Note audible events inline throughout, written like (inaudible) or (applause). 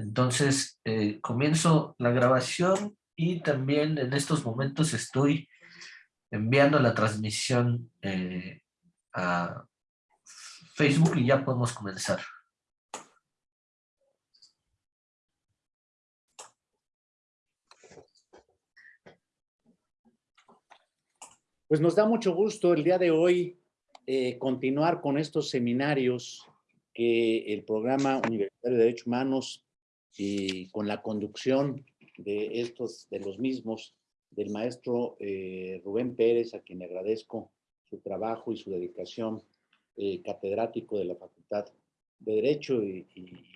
Entonces, eh, comienzo la grabación y también en estos momentos estoy enviando la transmisión eh, a Facebook y ya podemos comenzar. Pues nos da mucho gusto el día de hoy eh, continuar con estos seminarios que el programa Universitario de Derechos Humanos y con la conducción de estos, de los mismos, del maestro eh, Rubén Pérez, a quien agradezco su trabajo y su dedicación, eh, catedrático de la Facultad de Derecho y,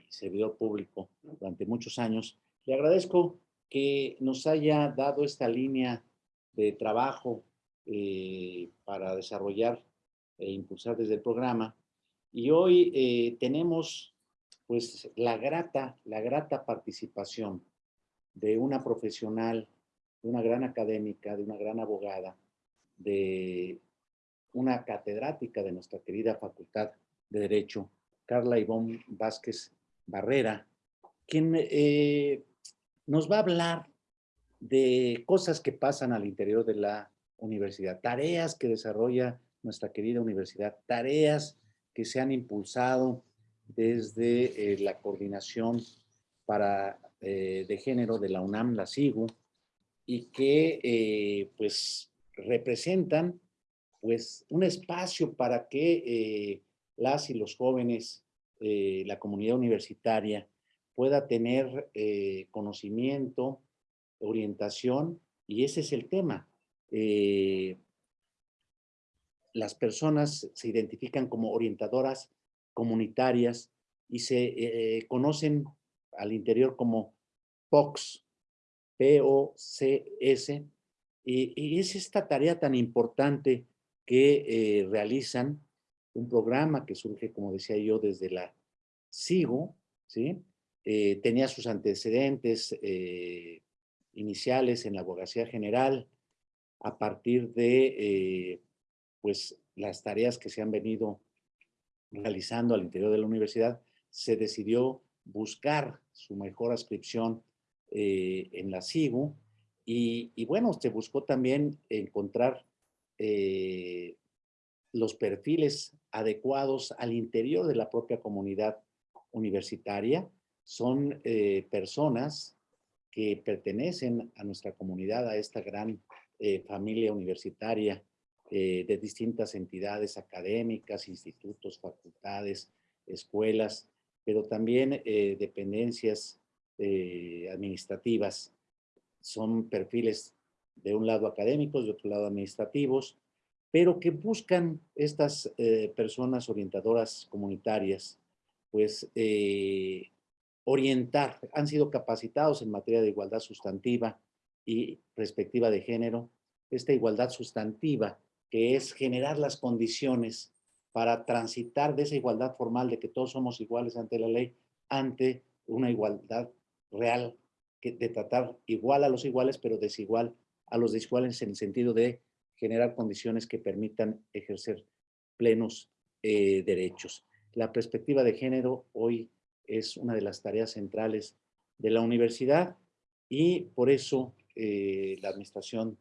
servidor público durante muchos años. Le agradezco que nos haya dado esta línea de trabajo eh, para desarrollar e impulsar desde el programa. Y hoy tenemos pues la grata, la grata participación de una profesional, de una gran académica, de una gran abogada, de una catedrática de nuestra querida Facultad de Derecho, Carla Ivonne Vázquez Barrera, quien eh, nos va a hablar de cosas que pasan al interior de la universidad, tareas que desarrolla nuestra querida universidad, tareas que se han impulsado desde eh, la coordinación para, eh, de género de la UNAM, la SIGU, y que eh, pues representan pues un espacio para que las y los jóvenes, la comunidad universitaria, pueda tener conocimiento, orientación, y ese es el tema. las personas se identifican como orientadoras comunitarias y se eh, conocen al interior como POCS, P-O-C-S, y, es esta tarea tan importante que eh, realizan un programa que surge, como decía yo, desde la SIGO, ¿sí? Eh, tenía sus antecedentes iniciales en la abogacía general a partir de pues las tareas que se han venido realizando al interior de la universidad, se decidió buscar su mejor ascripción eh, en la SIGU y, bueno, se buscó también encontrar eh, los perfiles adecuados al interior de la propia comunidad universitaria. Son eh, personas que pertenecen a nuestra comunidad, a esta gran familia universitaria eh, de distintas entidades académicas, institutos, facultades, escuelas, pero también eh, dependencias eh, administrativas. Son perfiles de un lado académicos, de otro lado administrativos, pero que buscan estas personas orientadoras comunitarias, pues orientar, han sido capacitados en materia de igualdad sustantiva y perspectiva de género. Esta igualdad sustantiva que es generar las condiciones para transitar de esa igualdad formal de que todos somos iguales ante la ley, ante una igualdad real, de tratar igual a los iguales, pero desigual a los desiguales en el sentido de generar condiciones que permitan ejercer plenos eh, derechos. La perspectiva de género hoy es una de las tareas centrales de la universidad y por eso eh, la administración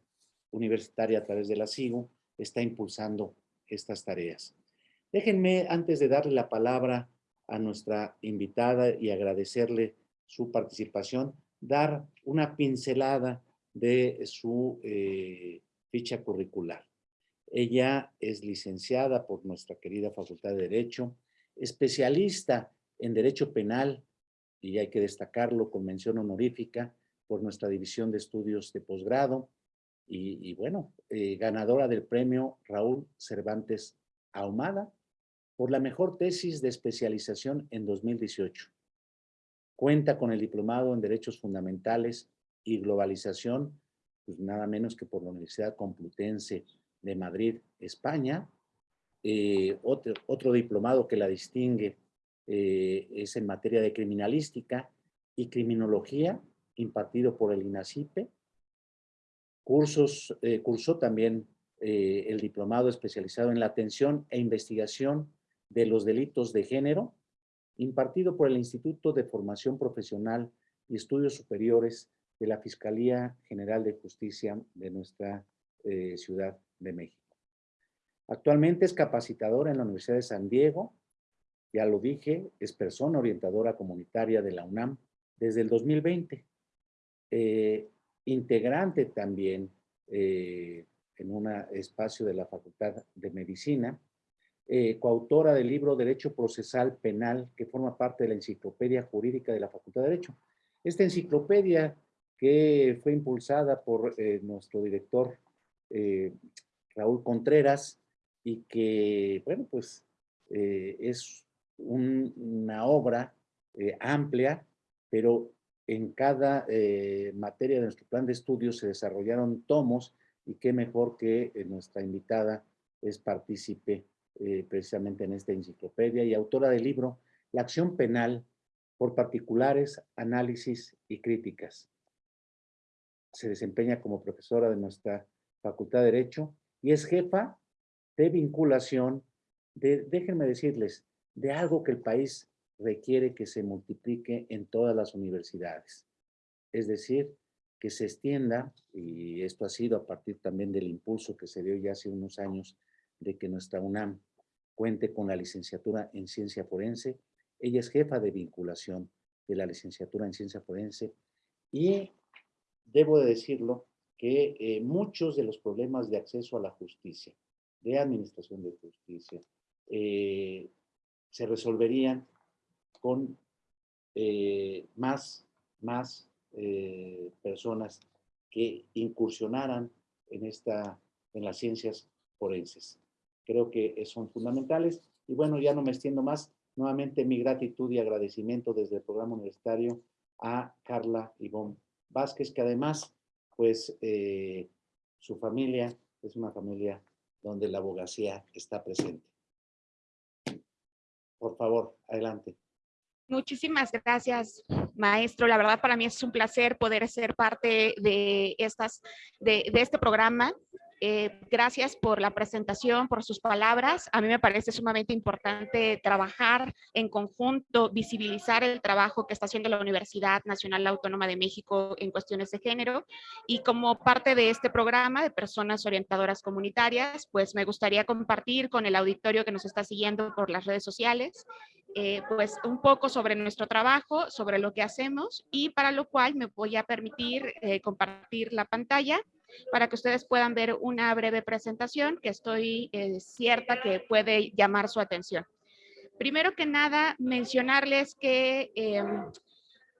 universitaria a través de la SIGU está impulsando estas tareas. Déjenme, antes de darle la palabra a nuestra invitada y agradecerle su participación, dar una pincelada de su eh, ficha curricular. Ella es licenciada por nuestra querida Facultad de Derecho, especialista en Derecho Penal, y hay que destacarlo con mención honorífica por nuestra División de Estudios de Posgrado, y, bueno, eh, ganadora del premio Raúl Cervantes Ahumada por la mejor tesis de especialización en 2018. Cuenta con el diplomado en Derechos Fundamentales y Globalización, pues nada menos que por la Universidad Complutense de Madrid, España. Eh, otro, otro, diplomado que la distingue eh, es en materia de criminalística y criminología, impartido por el INACIPE, Cursos, eh, cursó también eh, el diplomado especializado en la atención e investigación de los delitos de género impartido por el Instituto de Formación Profesional y Estudios Superiores de la Fiscalía General de Justicia de nuestra eh, Ciudad de México. Actualmente es capacitadora en la Universidad de San Diego, ya lo dije, es persona orientadora comunitaria de la UNAM desde el 2020. Eh, integrante también eh, en un espacio de la Facultad de Medicina, eh, coautora del libro Derecho Procesal Penal, que forma parte de la Enciclopedia Jurídica de la Facultad de Derecho. Esta enciclopedia que fue impulsada por eh, nuestro director Raúl Contreras y que, bueno, pues es una obra amplia, pero en cada materia de nuestro plan de estudios se desarrollaron tomos y qué mejor que eh, nuestra invitada es partícipe eh, precisamente en esta enciclopedia y autora del libro La acción penal por particulares, análisis y críticas. Se desempeña como profesora de nuestra Facultad de Derecho y es jefa de vinculación de, déjenme decirles, de algo que el país requiere que se multiplique en todas las universidades. Es decir, que se extienda, y esto ha sido a partir también del impulso que se dio ya hace unos años de que nuestra UNAM cuente con la licenciatura en ciencia forense. Ella es jefa de vinculación de la licenciatura en ciencia forense y debo de decirlo que eh, muchos de los problemas de acceso a la justicia, de administración de justicia, eh, se resolverían con eh, más, más eh, personas que incursionaran en, esta, en las ciencias forenses. Creo que son fundamentales. Y bueno, ya no me extiendo más. Nuevamente mi gratitud y agradecimiento desde el programa universitario a Carla Ivonne Vázquez, que además, pues, eh, su familia es una familia donde la abogacía está presente. Por favor, adelante. Muchísimas gracias, maestro. La verdad para mí es un placer poder ser parte de, estas, de, este programa. Eh, gracias por la presentación, por sus palabras. A mí me parece sumamente importante trabajar en conjunto, visibilizar el trabajo que está haciendo la Universidad Nacional Autónoma de México en cuestiones de género. Y como parte de este programa de personas orientadoras comunitarias, pues me gustaría compartir con el auditorio que nos está siguiendo por las redes sociales eh, pues un poco sobre nuestro trabajo, sobre lo que hacemos y para lo cual me voy a permitir eh, compartir la pantalla para que ustedes puedan ver una breve presentación que estoy eh, cierta que puede llamar su atención. Primero que nada, mencionarles que em,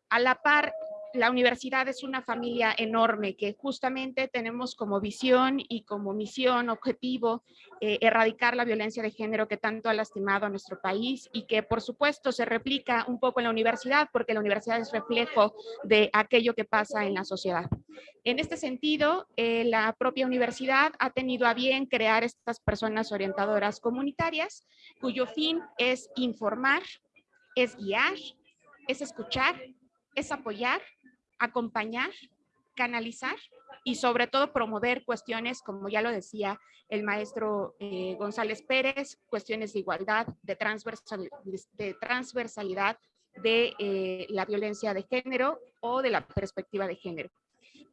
a la par la universidad es una familia enorme que justamente tenemos como visión y como misión, objetivo, eh, erradicar la violencia de género que tanto ha lastimado a nuestro país y que por supuesto se replica un poco en la universidad porque la universidad es reflejo de aquello que pasa en la sociedad. En este sentido, eh, la propia universidad ha tenido a bien crear estas personas orientadoras comunitarias cuyo fin es informar, es guiar, es escuchar, es apoyar acompañar, canalizar y sobre todo promover cuestiones, como ya lo decía el maestro eh, González Pérez, cuestiones de igualdad, de, transversalidad, de eh, la violencia de género o de la perspectiva de género.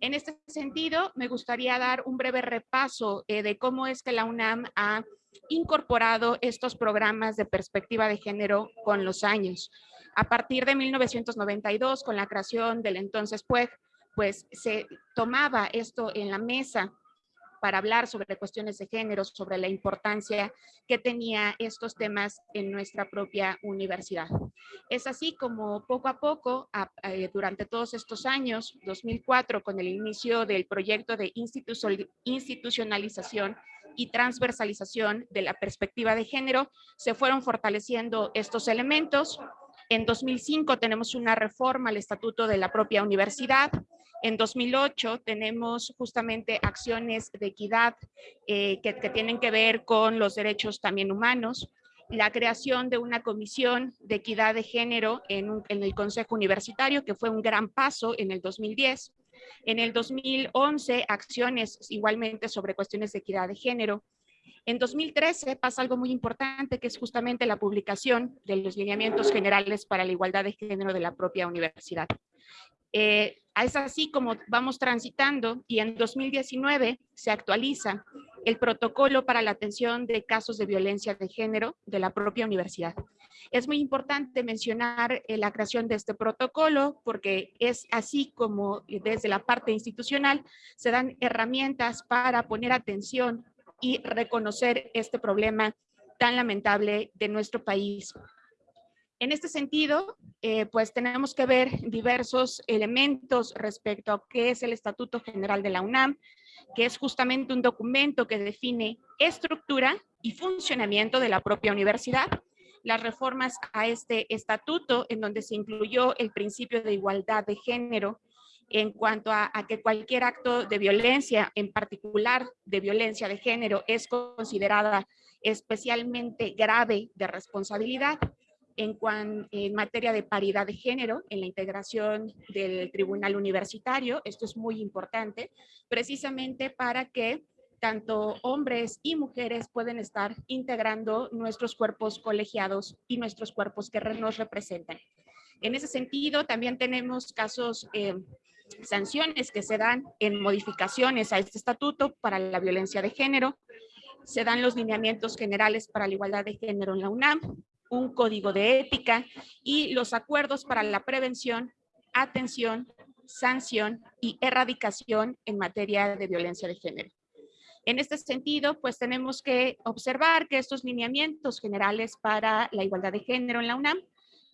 En este sentido, me gustaría dar un breve repaso eh, de cómo es que la UNAM ha incorporado estos programas de perspectiva de género con los años. A partir de 1992, con la creación del entonces PUEG, pues se tomaba esto en la mesa para hablar sobre cuestiones de género, sobre la importancia que tenía estos temas en nuestra propia universidad. Es así como poco a poco, eh, durante todos estos años, 2004, con el inicio del proyecto de institucionalización y transversalización de la perspectiva de género, se fueron fortaleciendo estos elementos, en 2005 tenemos una reforma al estatuto de la propia universidad. En 2008 tenemos justamente acciones de equidad eh, que, tienen que ver con los derechos también humanos la creación de una comisión de equidad de género en, en, el Consejo Universitario, que fue un gran paso en el 2010. En el 2011, acciones igualmente sobre cuestiones de equidad de género. En 2013 pasa algo muy importante, que es justamente la publicación de los lineamientos generales para la igualdad de género de la propia universidad. Eh, es así como vamos transitando y en 2019 se actualiza el protocolo para la atención de casos de violencia de género de la propia universidad. Es muy importante mencionar eh, la creación de este protocolo porque es así como desde la parte institucional se dan herramientas para poner atención y reconocer este problema tan lamentable de nuestro país. En este sentido, eh, pues tenemos que ver diversos elementos respecto a qué es el Estatuto General de la UNAM, que es justamente un documento que define estructura y funcionamiento de la propia universidad, las reformas a este estatuto en donde se incluyó el principio de igualdad de género en cuanto a, que cualquier acto de violencia, en particular de violencia de género, es considerada especialmente grave de responsabilidad en, materia de paridad de género, en la integración del tribunal universitario. Esto es muy importante, precisamente para que tanto hombres y mujeres pueden estar integrando nuestros cuerpos colegiados y nuestros cuerpos que nos representan. En ese sentido, también tenemos casos eh, sanciones que se dan en modificaciones a este estatuto para la violencia de género, se dan los lineamientos generales para la igualdad de género en la UNAM, un código de ética y los acuerdos para la prevención, atención, sanción y erradicación en materia de violencia de género. En este sentido, pues tenemos que observar que estos lineamientos generales para la igualdad de género en la UNAM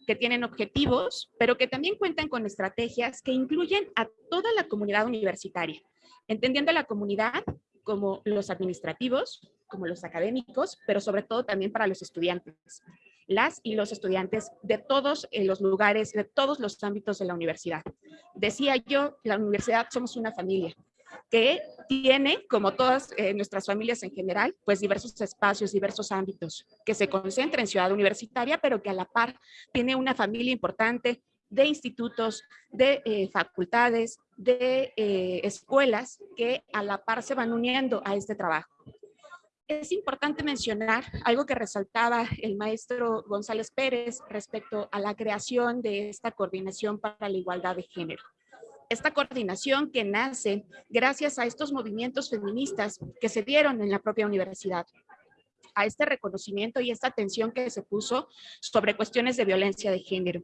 que tienen objetivos, pero que también cuentan con estrategias que incluyen a toda la comunidad universitaria, entendiendo a la comunidad como los administrativos, como los académicos, pero sobre todo también para los estudiantes, las y los estudiantes de todos eh, los lugares, de todos los ámbitos de la universidad. Decía yo, la universidad somos una familia, que tiene, como todas eh, nuestras familias en general, pues diversos espacios, diversos ámbitos, que se concentra en Ciudad Universitaria, pero que a la par tiene una familia importante de institutos, de eh, facultades, de eh, escuelas que a la par se van uniendo a este trabajo. Es importante mencionar algo que resaltaba el maestro González Pérez respecto a la creación de esta coordinación para la igualdad de género esta coordinación que nace gracias a estos movimientos feministas que se dieron en la propia universidad a este reconocimiento y esta atención que se puso sobre cuestiones de violencia de género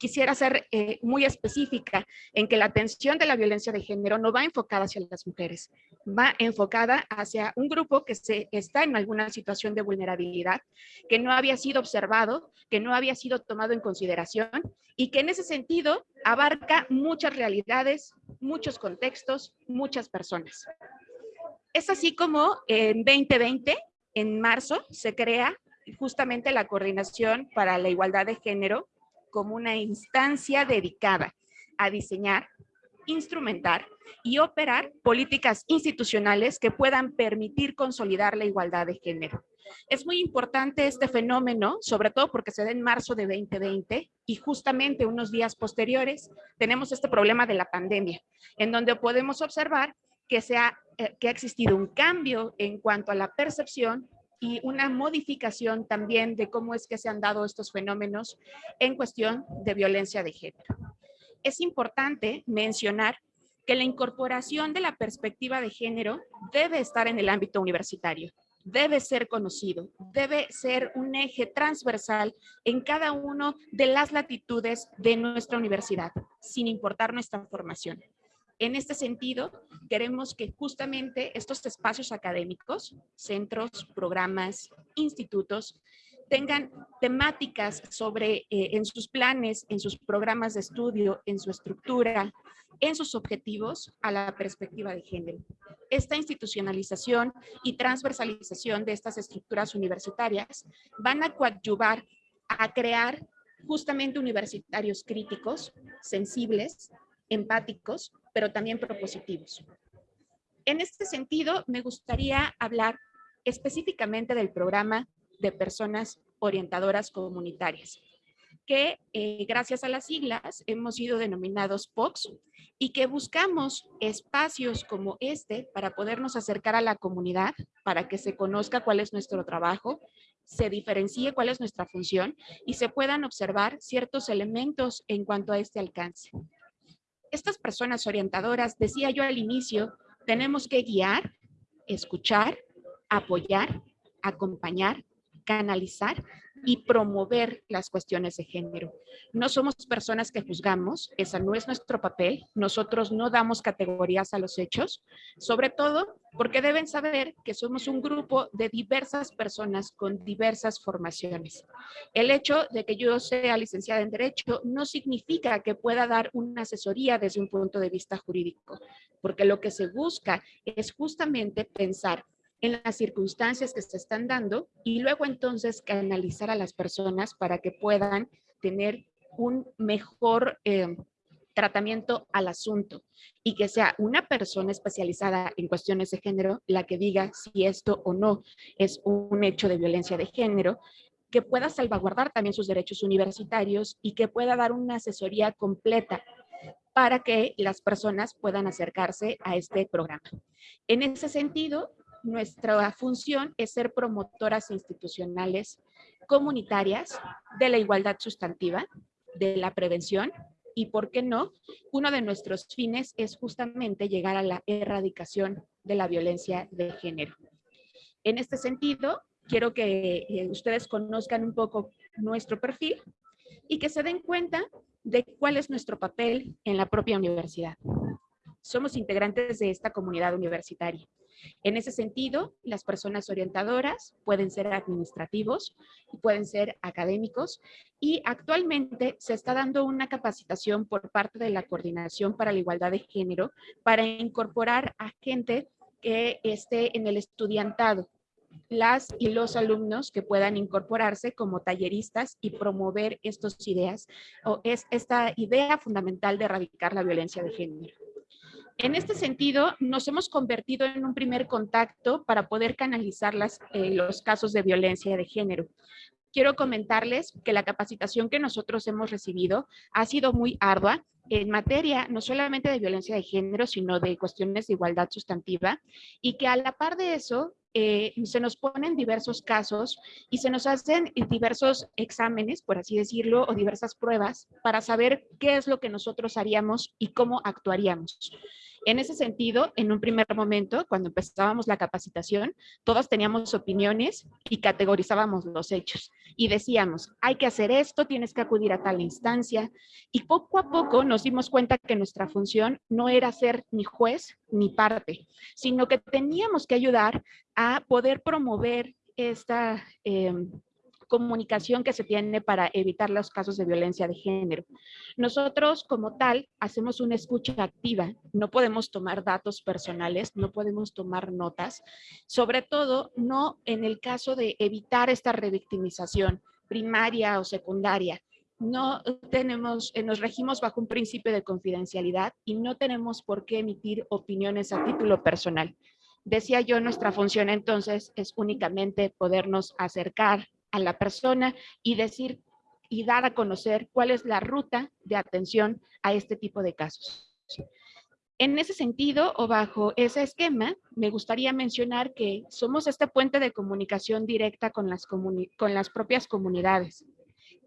quisiera ser eh, muy específica en que la atención de la violencia de género no va enfocada hacia las mujeres, va enfocada hacia un grupo que se, está en alguna situación de vulnerabilidad, que no había sido observado, que no había sido tomado en consideración y que en ese sentido abarca muchas realidades, muchos contextos, muchas personas. Es así como en 2020, en marzo, se crea justamente la Coordinación para la Igualdad de Género como una instancia dedicada a diseñar, instrumentar y operar políticas institucionales que puedan permitir consolidar la igualdad de género. Es muy importante este fenómeno, sobre todo porque se da en marzo de 2020 y justamente unos días posteriores tenemos este problema de la pandemia, en donde podemos observar que, se ha, eh, que ha existido un cambio en cuanto a la percepción y una modificación también de cómo es que se han dado estos fenómenos en cuestión de violencia de género. Es importante mencionar que la incorporación de la perspectiva de género debe estar en el ámbito universitario, debe ser conocido, debe ser un eje transversal en cada una de las latitudes de nuestra universidad, sin importar nuestra formación. En este sentido, queremos que justamente estos espacios académicos, centros, programas, institutos, tengan temáticas sobre, eh, en sus planes, en sus programas de estudio, en su estructura, en sus objetivos a la perspectiva de género. Esta institucionalización y transversalización de estas estructuras universitarias van a coadyuvar a crear justamente universitarios críticos, sensibles, empáticos, pero también propositivos. En este sentido, me gustaría hablar específicamente del programa de personas orientadoras comunitarias, que eh, gracias a las siglas hemos sido denominados POCs y que buscamos espacios como este para podernos acercar a la comunidad, para que se conozca cuál es nuestro trabajo, se diferencie cuál es nuestra función y se puedan observar ciertos elementos en cuanto a este alcance. Estas personas orientadoras, decía yo al inicio, tenemos que guiar, escuchar, apoyar, acompañar, canalizar y promover las cuestiones de género. No somos personas que juzgamos, esa no es nuestro papel, nosotros no damos categorías a los hechos, sobre todo porque deben saber que somos un grupo de diversas personas con diversas formaciones. El hecho de que yo sea licenciada en Derecho no significa que pueda dar una asesoría desde un punto de vista jurídico, porque lo que se busca es justamente pensar en las circunstancias que se están dando y luego entonces canalizar a las personas para que puedan tener un mejor eh, tratamiento al asunto y que sea una persona especializada en cuestiones de género la que diga si esto o no es un hecho de violencia de género, que pueda salvaguardar también sus derechos universitarios y que pueda dar una asesoría completa para que las personas puedan acercarse a este programa. En ese sentido, nuestra función es ser promotoras institucionales comunitarias de la igualdad sustantiva, de la prevención y, ¿por qué no? Uno de nuestros fines es justamente llegar a la erradicación de la violencia de género. En este sentido, quiero que eh, ustedes conozcan un poco nuestro perfil y que se den cuenta de cuál es nuestro papel en la propia universidad. Somos integrantes de esta comunidad universitaria. En ese sentido, las personas orientadoras pueden ser administrativos pueden ser académicos y actualmente se está dando una capacitación por parte de la Coordinación para la Igualdad de Género para incorporar a gente que esté en el estudiantado, las y los alumnos que puedan incorporarse como talleristas y promover estas ideas o es esta idea fundamental de erradicar la violencia de género. En este sentido, nos hemos convertido en un primer contacto para poder canalizar eh, los casos de violencia de género. Quiero comentarles que la capacitación que nosotros hemos recibido ha sido muy ardua en materia no solamente de violencia de género, sino de cuestiones de igualdad sustantiva y que a la par de eso eh, se nos ponen diversos casos y se nos hacen diversos exámenes, por así decirlo, o diversas pruebas para saber qué es lo que nosotros haríamos y cómo actuaríamos. En ese sentido, en un primer momento, cuando empezábamos la capacitación, todos teníamos opiniones y categorizábamos los hechos. Y decíamos, hay que hacer esto, tienes que acudir a tal instancia. Y poco a poco nos dimos cuenta que nuestra función no era ser ni juez ni parte, sino que teníamos que ayudar a poder promover esta... Em, comunicación que se tiene para evitar los casos de violencia de género. Nosotros como tal hacemos una escucha activa, no podemos tomar datos personales, no podemos tomar notas, sobre todo no en el caso de evitar esta revictimización primaria o secundaria. No tenemos, eh, nos regimos bajo un principio de confidencialidad y no tenemos por qué emitir opiniones a título personal. Decía yo, nuestra función entonces es únicamente podernos acercar a la persona y decir y dar a conocer cuál es la ruta de atención a este tipo de casos. En ese sentido, o bajo ese esquema, me gustaría mencionar que somos este puente de comunicación directa con las, con las propias comunidades.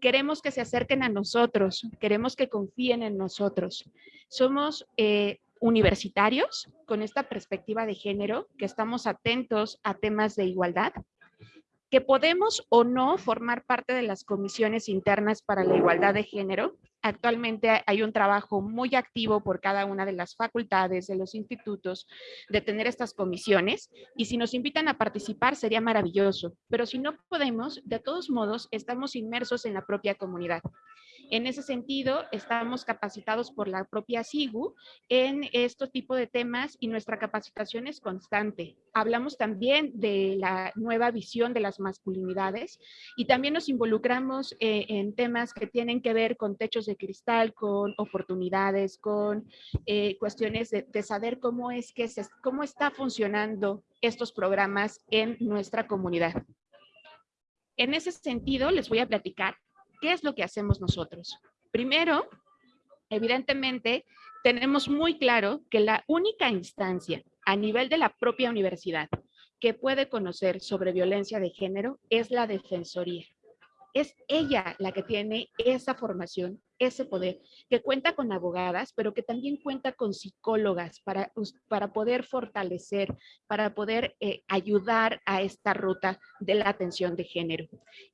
Queremos que se acerquen a nosotros, queremos que confíen en nosotros. Somos eh, universitarios con esta perspectiva de género, que estamos atentos a temas de igualdad, que podemos o no formar parte de las comisiones internas para la igualdad de género. Actualmente hay un trabajo muy activo por cada una de las facultades, de los institutos, de tener estas comisiones. Y si nos invitan a participar sería maravilloso. Pero si no podemos, de todos modos, estamos inmersos en la propia comunidad. En ese sentido, estamos capacitados por la propia SIGU en este tipo de temas y nuestra capacitación es constante. Hablamos también de la nueva visión de las masculinidades y también nos involucramos eh, en temas que tienen que ver con techos de cristal, con oportunidades, con eh, cuestiones de, saber cómo es que se, cómo está funcionando estos programas en nuestra comunidad. En ese sentido, les voy a platicar ¿Qué es lo que hacemos nosotros? Primero, evidentemente, tenemos muy claro que la única instancia a nivel de la propia universidad que puede conocer sobre violencia de género es la Defensoría. Es ella la que tiene esa formación, ese poder, que cuenta con abogadas, pero que también cuenta con psicólogas para, para poder fortalecer, para poder eh, ayudar a esta ruta de la atención de género.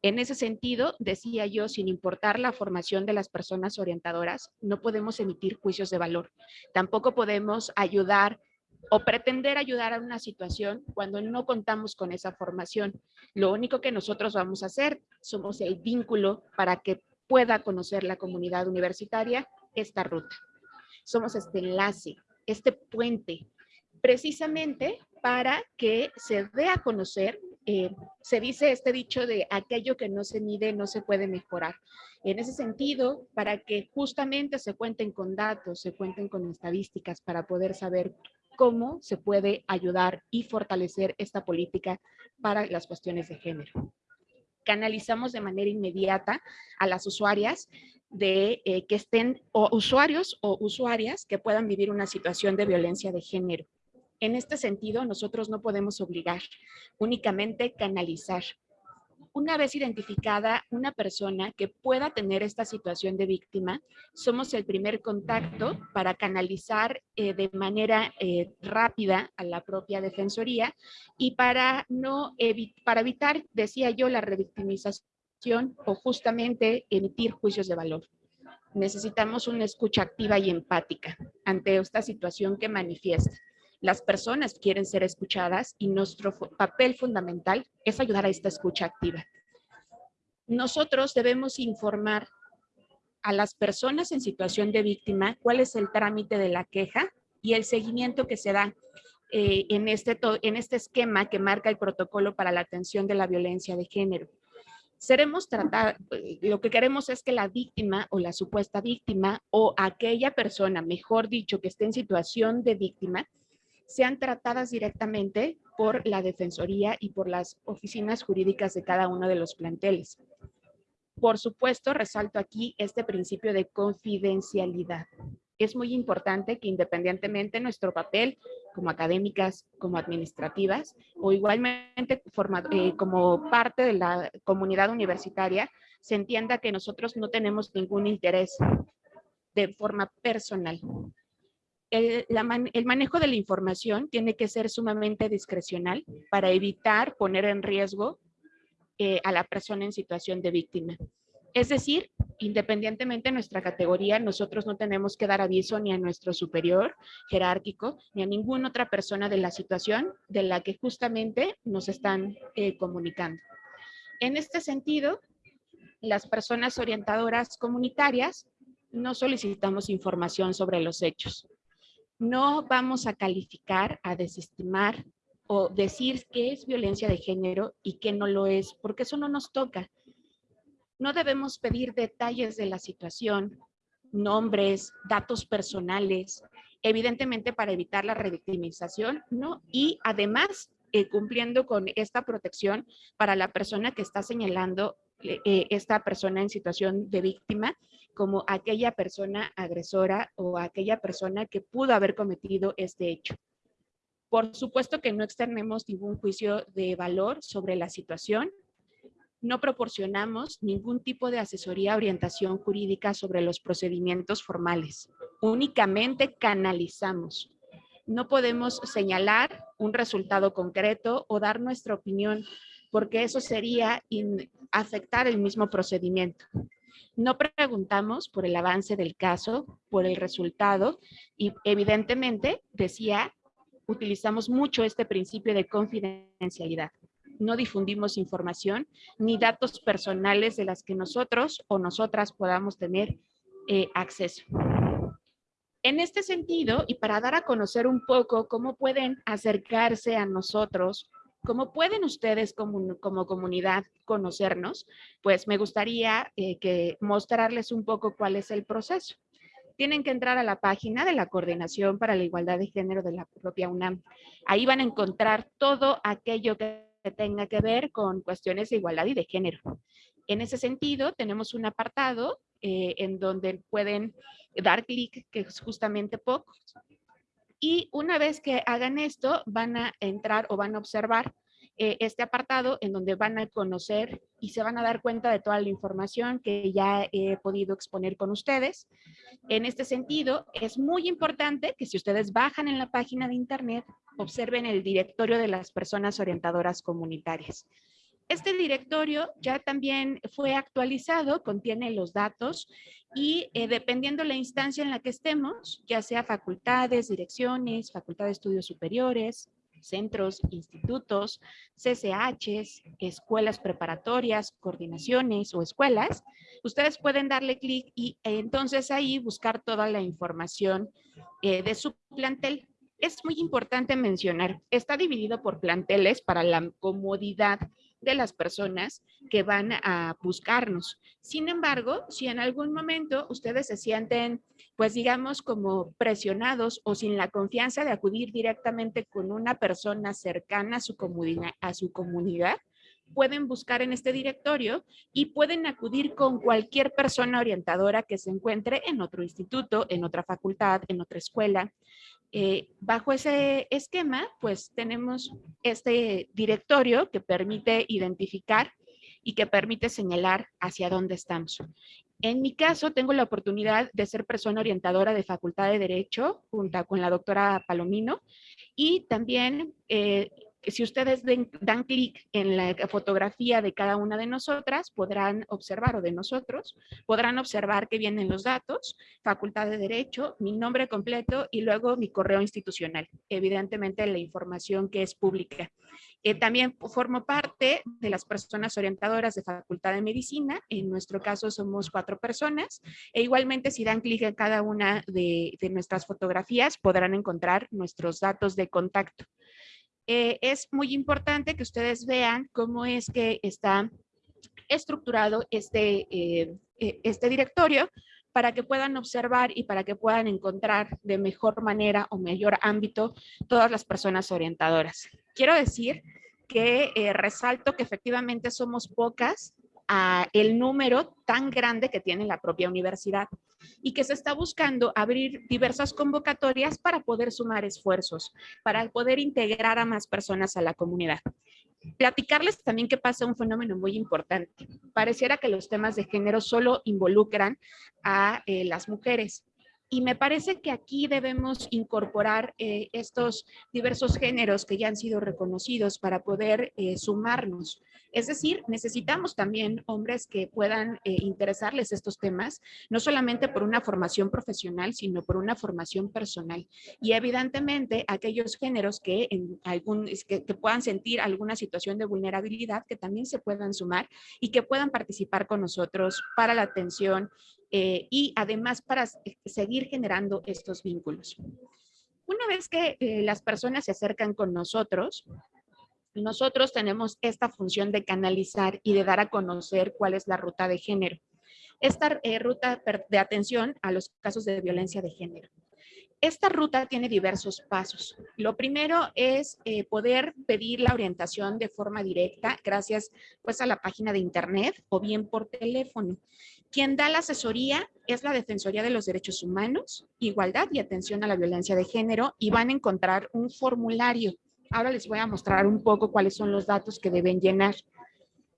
En ese sentido, decía yo, sin importar la formación de las personas orientadoras, no podemos emitir juicios de valor. Tampoco podemos ayudar o pretender ayudar a una situación cuando no contamos con esa formación. Lo único que nosotros vamos a hacer somos el vínculo para que pueda conocer la comunidad universitaria esta ruta. Somos este enlace, este puente, precisamente para que se dé a conocer, eh, se dice este dicho de aquello que no se mide no se puede mejorar. En ese sentido, para que justamente se cuenten con datos, se cuenten con estadísticas para poder saber cómo se puede ayudar y fortalecer esta política para las cuestiones de género. Canalizamos de manera inmediata a las usuarias de eh, que estén o usuarios o usuarias que puedan vivir una situación de violencia de género. En este sentido, nosotros no podemos obligar, únicamente canalizar una vez identificada una persona que pueda tener esta situación de víctima, somos el primer contacto para canalizar eh, de manera eh, rápida a la propia defensoría y para, no para evitar, decía yo, la revictimización o justamente emitir juicios de valor. Necesitamos una escucha activa y empática ante esta situación que manifiesta. Las personas quieren ser escuchadas y nuestro papel fundamental es ayudar a esta escucha activa. Nosotros debemos informar a las personas en situación de víctima cuál es el trámite de la queja y el seguimiento que se da eh, en, este en este esquema que marca el protocolo para la atención de la violencia de género. Seremos tratados, lo que queremos es que la víctima o la supuesta víctima o aquella persona, mejor dicho, que esté en situación de víctima, sean tratadas directamente por la Defensoría y por las oficinas jurídicas de cada uno de los planteles. Por supuesto, resalto aquí este principio de confidencialidad. Es muy importante que independientemente nuestro papel como académicas, como administrativas o igualmente eh, como parte de la comunidad universitaria, se entienda que nosotros no tenemos ningún interés de forma personal el, manejo de la información tiene que ser sumamente discrecional para evitar poner en riesgo eh, a la persona en situación de víctima. Es decir, independientemente de nuestra categoría, nosotros no tenemos que dar aviso ni a nuestro superior jerárquico, ni a ninguna otra persona de la situación de la que justamente nos están eh, comunicando. En este sentido, las personas orientadoras comunitarias no solicitamos información sobre los hechos no vamos a calificar, a desestimar o decir qué es violencia de género y qué no lo es, porque eso no nos toca. No debemos pedir detalles de la situación, nombres, datos personales, evidentemente para evitar la revictimización, ¿no? Y además, eh, cumpliendo con esta protección para la persona que está señalando eh, esta persona en situación de víctima como aquella persona agresora o aquella persona que pudo haber cometido este hecho. Por supuesto que no externemos ningún juicio de valor sobre la situación. No proporcionamos ningún tipo de asesoría orientación jurídica sobre los procedimientos formales. Únicamente canalizamos. No podemos señalar un resultado concreto o dar nuestra opinión porque eso sería afectar el mismo procedimiento. No preguntamos por el avance del caso, por el resultado y evidentemente, decía, utilizamos mucho este principio de confidencialidad. No difundimos información ni datos personales de las que nosotros o nosotras podamos tener eh, acceso. En este sentido, y para dar a conocer un poco cómo pueden acercarse a nosotros ¿Cómo pueden ustedes como, comunidad conocernos? Pues me gustaría eh, que mostrarles un poco cuál es el proceso. Tienen que entrar a la página de la Coordinación para la Igualdad de Género de la propia UNAM. Ahí van a encontrar todo aquello que tenga que ver con cuestiones de igualdad y de género. En ese sentido, tenemos un apartado eh, en donde pueden dar clic, que es justamente POC. Y una vez que hagan esto, van a entrar o van a observar eh, este apartado en donde van a conocer y se van a dar cuenta de toda la información que ya he podido exponer con ustedes. En este sentido, es muy importante que si ustedes bajan en la página de internet, observen el directorio de las personas orientadoras comunitarias. Este directorio ya también fue actualizado, contiene los datos y eh, dependiendo la instancia en la que estemos, ya sea facultades, direcciones, facultad de estudios superiores, centros, institutos, CCHs, escuelas preparatorias, coordinaciones o escuelas, ustedes pueden darle clic y entonces ahí buscar toda la información eh, de su plantel. Es muy importante mencionar, está dividido por planteles para la comodidad de las personas que van a buscarnos. Sin embargo, si en algún momento ustedes se sienten, pues digamos, como presionados o sin la confianza de acudir directamente con una persona cercana a su a su comunidad pueden buscar en este directorio y pueden acudir con cualquier persona orientadora que se encuentre en otro instituto, en otra facultad, en otra escuela. Eh, bajo ese esquema, pues tenemos este directorio que permite identificar y que permite señalar hacia dónde estamos. En mi caso, tengo la oportunidad de ser persona orientadora de Facultad de Derecho, junto con la doctora Palomino, y también eh, si ustedes dan clic en la fotografía de cada una de nosotras, podrán observar, o de nosotros, podrán observar que vienen los datos, Facultad de Derecho, mi nombre completo y luego mi correo institucional. Evidentemente la información que es pública. Eh, también formo parte de las personas orientadoras de Facultad de Medicina. En nuestro caso somos cuatro personas. E igualmente si dan clic en cada una de nuestras fotografías, podrán encontrar nuestros datos de contacto. Eh, es muy importante que ustedes vean cómo es que está estructurado este, eh, eh, este directorio para que puedan observar y para que puedan encontrar de mejor manera o mayor ámbito todas las personas orientadoras. Quiero decir que resalto que efectivamente somos pocas a el número tan grande que tiene la propia universidad y que se está buscando abrir diversas convocatorias para poder sumar esfuerzos, para poder integrar a más personas a la comunidad. Platicarles también que pasa un fenómeno muy importante. Pareciera que los temas de género solo involucran a eh, las mujeres, y me parece que aquí debemos incorporar eh, estos diversos géneros que ya han sido reconocidos para poder eh, sumarnos. Es decir, necesitamos también hombres que puedan eh, interesarles estos temas, no solamente por una formación profesional, sino por una formación personal. Y evidentemente aquellos géneros que, en algún, que, que puedan sentir alguna situación de vulnerabilidad, que también se puedan sumar y que puedan participar con nosotros para la atención eh, y además para seguir generando estos vínculos. Una vez que eh, las personas se acercan con nosotros, nosotros tenemos esta función de canalizar y de dar a conocer cuál es la ruta de género. Esta eh, ruta de atención a los casos de violencia de género. Esta ruta tiene diversos pasos. Lo primero es eh, poder pedir la orientación de forma directa gracias pues, a la página de internet o bien por teléfono. Quien da la asesoría es la Defensoría de los Derechos Humanos, Igualdad y Atención a la Violencia de Género y van a encontrar un formulario. Ahora les voy a mostrar un poco cuáles son los datos que deben llenar.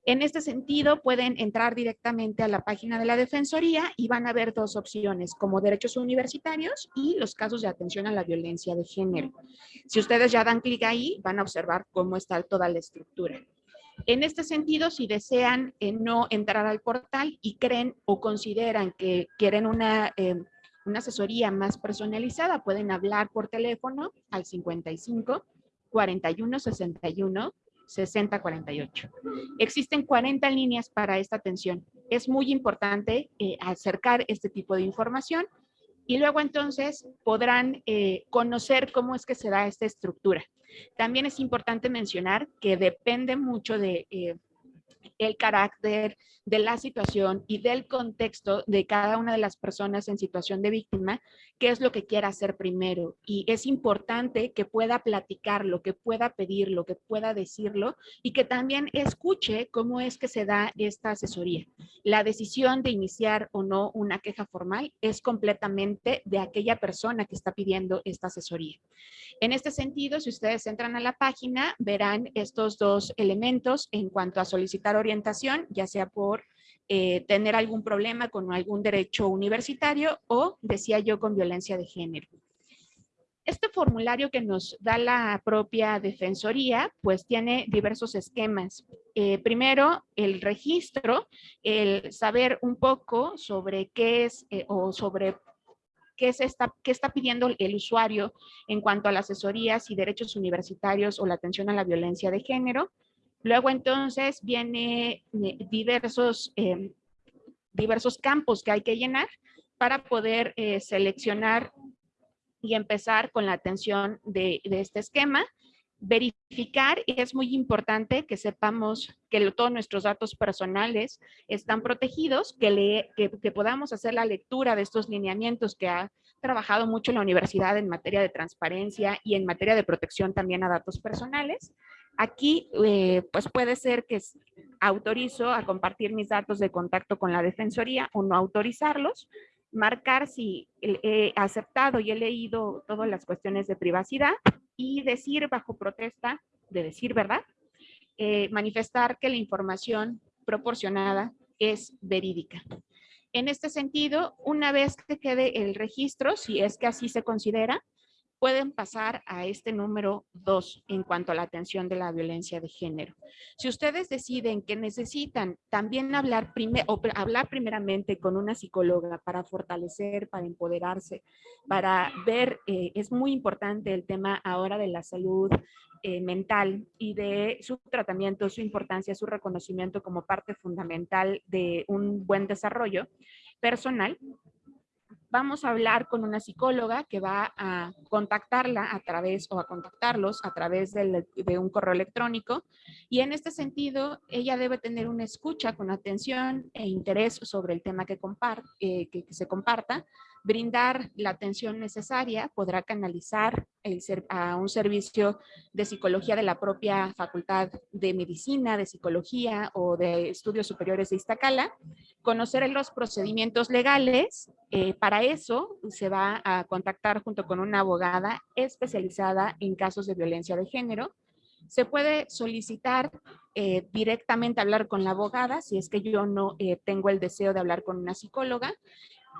En este sentido, pueden entrar directamente a la página de la Defensoría y van a ver dos opciones, como derechos universitarios y los casos de atención a la violencia de género. Si ustedes ya dan clic ahí, van a observar cómo está toda la estructura. En este sentido, si desean eh, no entrar al portal y creen o consideran que quieren una, eh, una asesoría más personalizada, pueden hablar por teléfono al 55 41 61 6048. Existen 40 líneas para esta atención. Es muy importante eh, acercar este tipo de información y luego entonces podrán eh, conocer cómo es que se da esta estructura. También es importante mencionar que depende mucho de, eh, el carácter de la situación y del contexto de cada una de las personas en situación de víctima, qué es lo que quiera hacer primero. Y es importante que pueda platicarlo, que pueda pedirlo, que pueda decirlo y que también escuche cómo es que se da esta asesoría. La decisión de iniciar o no una queja formal es completamente de aquella persona que está pidiendo esta asesoría. En este sentido, si ustedes entran a la página, verán estos dos elementos en cuanto a orientación, ya sea por eh, tener algún problema con algún derecho universitario o, decía yo, con violencia de género. Este formulario que nos da la propia Defensoría, pues tiene diversos esquemas. Eh, primero, el registro, el saber un poco sobre qué es eh, o sobre qué, se está, qué está pidiendo el usuario en cuanto a las asesorías y derechos universitarios o la atención a la violencia de género. Luego entonces viene eh, diversos, em, diversos campos que hay que llenar para poder eh, seleccionar y empezar con la atención de, este esquema. Verificar, y es muy importante que sepamos que todos nuestros datos personales están protegidos, que, le, que podamos hacer la lectura de estos lineamientos que ha trabajado mucho la universidad en materia de transparencia y en materia de protección también a datos personales Aquí, eh, pues puede ser que autorizo a compartir mis datos de contacto con la Defensoría o no autorizarlos, marcar si he aceptado y he leído todas las cuestiones de privacidad y decir bajo protesta de decir verdad, eh, manifestar que la información proporcionada es verídica. En este sentido, una vez que quede el registro, si es que así se considera, pueden pasar a este número dos en cuanto a la atención de la violencia de género. Si ustedes deciden que necesitan también hablar, o hablar primeramente con una psicóloga para fortalecer, para empoderarse, para ver, eh, es muy importante el tema ahora de la salud eh, mental y de su tratamiento, su importancia, su reconocimiento como parte fundamental de un buen desarrollo personal, vamos a hablar con una psicóloga que va a contactarla a través o a contactarlos a través de un correo electrónico. Y en este sentido ella debe tener una escucha con atención e interés sobre el tema que, eh, que se comparta brindar la atención necesaria, podrá canalizar a un servicio de psicología de la propia Facultad de Medicina, de Psicología o de Estudios Superiores de Iztacala, conocer los procedimientos legales. Eh, para eso se va a contactar junto con una abogada especializada en casos de violencia de género. Se puede solicitar eh, directamente hablar con la abogada si es que yo no eh, tengo el deseo de hablar con una psicóloga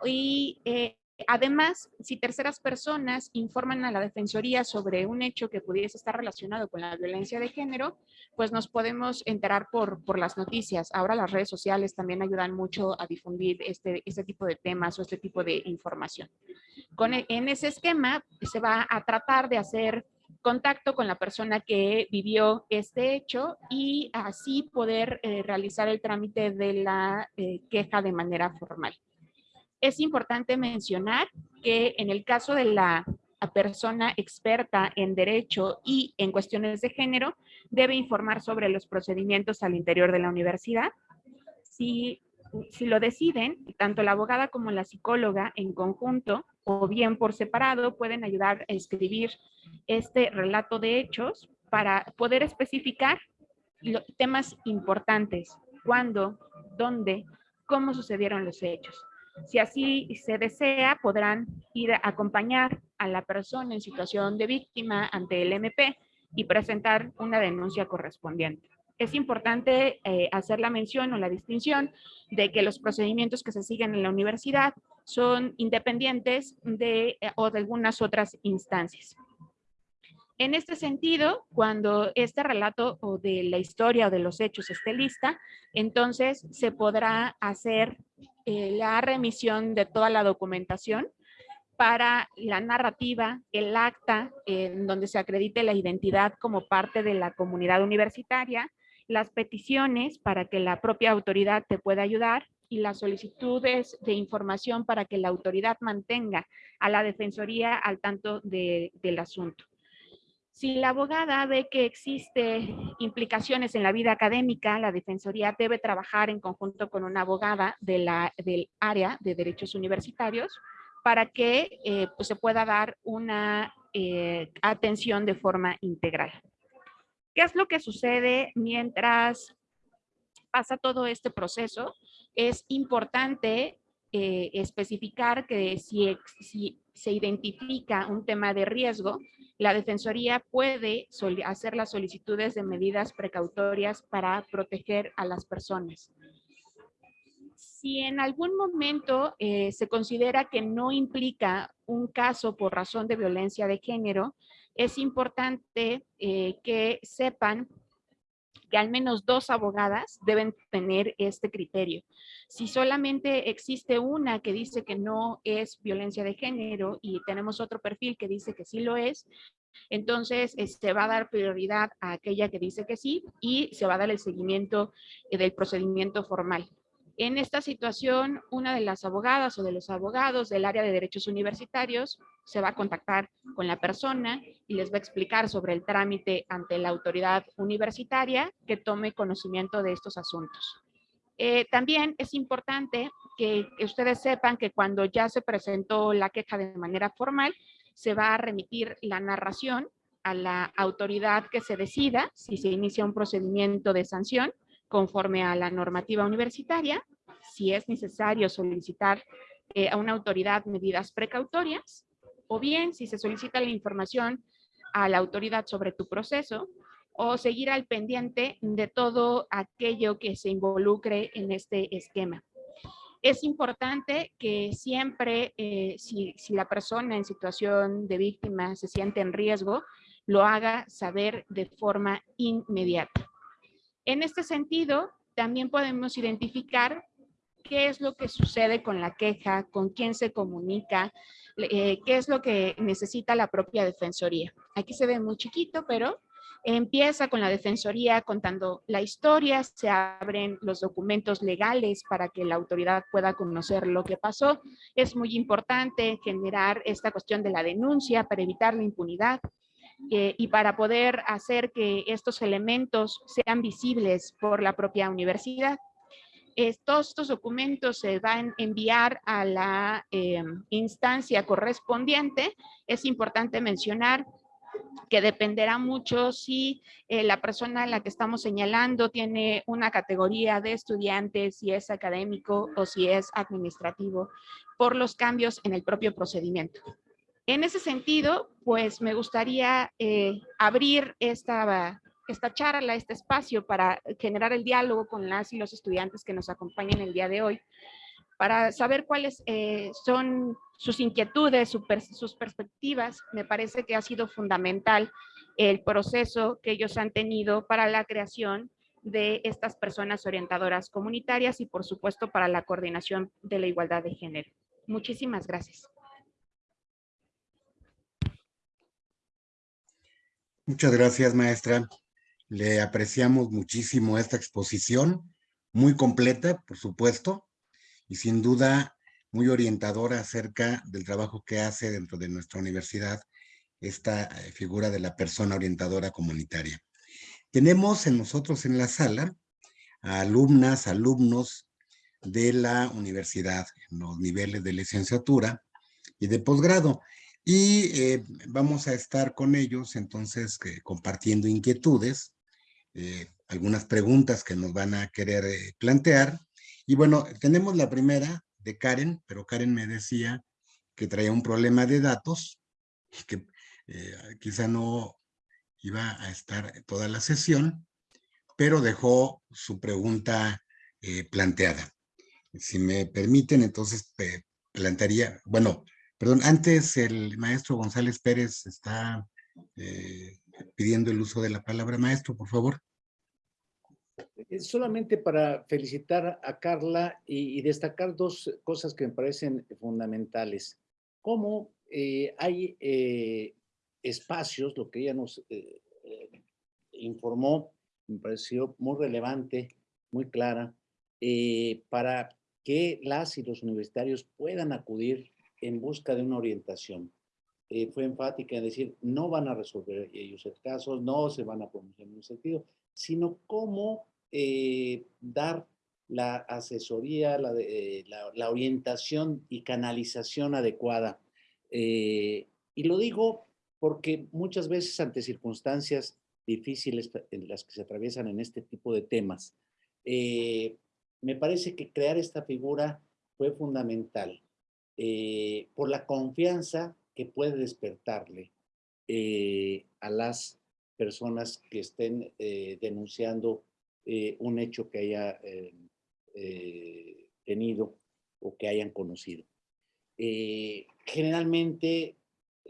y eh, además, si terceras personas informan a la Defensoría sobre un hecho que pudiese estar relacionado con la violencia de género, pues nos podemos enterar por, por las noticias. Ahora las redes sociales también ayudan mucho a difundir este, este tipo de temas o este tipo de información. Con, e, en ese esquema se va a tratar de hacer contacto con la persona que vivió este hecho y así poder eh, realizar el trámite de la eh, queja de manera formal es importante mencionar que en el caso de la persona experta en derecho y en cuestiones de género, debe informar sobre los procedimientos al interior de la universidad. Si, si lo deciden, tanto la abogada como la psicóloga en conjunto o bien por separado pueden ayudar a escribir este relato de hechos para poder especificar temas importantes, cuándo, dónde, cómo sucedieron los hechos. Si así se desea, podrán ir a acompañar a la persona en situación de víctima ante el MP y presentar una denuncia correspondiente. Es importante eh, hacer la mención o la distinción de que los procedimientos que se siguen en la universidad son independientes de, eh, o de algunas otras instancias. En este sentido, cuando este relato o de la historia o de los hechos esté lista, entonces se podrá hacer eh, la remisión de toda la documentación para la narrativa, el acta en donde se acredite la identidad como parte de la comunidad universitaria, las peticiones para que la propia autoridad te pueda ayudar y las solicitudes de información para que la autoridad mantenga a la defensoría al tanto del asunto. Si la abogada ve que existe implicaciones en la vida académica, la Defensoría debe trabajar en conjunto con una abogada del área de derechos universitarios para que eh, pues, se pueda dar una eh, atención de forma integral. ¿Qué es lo que sucede mientras pasa todo este proceso? Es importante eh, especificar que si, se identifica un tema de riesgo, la Defensoría puede hacer las solicitudes de medidas precautorias para proteger a las personas. Si en algún momento eh, se considera que no implica un caso por razón de violencia de género, es importante eh, que sepan que al menos dos abogadas deben tener este criterio. Si solamente existe una que dice que no es violencia de género y tenemos otro perfil que dice que sí lo es, entonces se este, va a dar prioridad a aquella que dice que sí y se va a dar el seguimiento eh, del procedimiento formal. En esta situación, una de las abogadas o de los abogados del área de derechos universitarios se va a contactar con la persona y les va a explicar sobre el trámite ante la autoridad universitaria que tome conocimiento de estos asuntos. Eh, también es importante que, que ustedes sepan que cuando ya se presentó la queja de manera formal, se va a remitir la narración a la autoridad que se decida si se inicia un procedimiento de sanción conforme a la normativa universitaria, si es necesario solicitar eh, a una autoridad medidas precautorias, o bien si se solicita la información a la autoridad sobre tu proceso, o seguir al pendiente de todo aquello que se involucre en este esquema. Es importante que siempre, eh, si, si la persona en situación de víctima se siente en riesgo, lo haga saber de forma inmediata. En este sentido, también podemos identificar qué es lo que sucede con la queja, con quién se comunica, eh, qué es lo que necesita la propia defensoría. Aquí se ve muy chiquito, pero empieza con la defensoría contando la historia, se abren los documentos legales para que la autoridad pueda conocer lo que pasó. Es muy importante generar esta cuestión de la denuncia para evitar la impunidad. Eh, y para poder hacer que estos elementos sean visibles por la propia universidad. todos estos documentos se van a enviar a la eh, instancia correspondiente. Es importante mencionar que dependerá mucho si eh, la persona a la que estamos señalando tiene una categoría de estudiante, si es académico o si es administrativo, por los cambios en el propio procedimiento. En ese sentido, pues me gustaría eh, abrir esta, charla, este espacio para generar el diálogo con las y los estudiantes que nos acompañan el día de hoy, para saber cuáles eh, son sus inquietudes, sus perspectivas. Me parece que ha sido fundamental el proceso que ellos han tenido para la creación de estas personas orientadoras comunitarias y por supuesto para la coordinación de la igualdad de género. Muchísimas gracias. Muchas gracias, maestra. Le apreciamos muchísimo esta exposición, muy completa, por supuesto, y sin duda muy orientadora acerca del trabajo que hace dentro de nuestra universidad esta eh, figura de la persona orientadora comunitaria. Tenemos en nosotros en la sala a alumnas, alumnos de la universidad, en los niveles de licenciatura y de posgrado. Y eh, vamos a estar con ellos entonces compartiendo inquietudes, eh, algunas preguntas que nos van a querer eh, plantear. Y bueno, tenemos la primera de Karen, pero Karen me decía que traía un problema de datos, que quizá no iba a estar toda la sesión, pero dejó su pregunta planteada. Si me permiten, entonces plantearía, bueno, Perdón, antes el maestro González Pérez está eh, pidiendo el uso de la palabra. Maestro, por favor. Solamente para felicitar a Carla y, destacar dos cosas que me parecen fundamentales. Cómo eh, hay eh, espacios, lo que ella nos informó, me pareció muy relevante, muy clara, para que las y los universitarios puedan acudir en busca de una orientación. eh, fue enfática en decir, no van a resolver ellos el caso, no se van a pronunciar en un sentido, sino cómo eh, dar la asesoría, la, eh, la, orientación y canalización adecuada. y lo digo porque muchas veces ante circunstancias difíciles en las que se atraviesan en este tipo de temas, me parece que crear esta figura fue fundamental por la confianza que puede despertarle eh, a las personas que estén eh, denunciando eh, un hecho que haya tenido o que hayan conocido. generalmente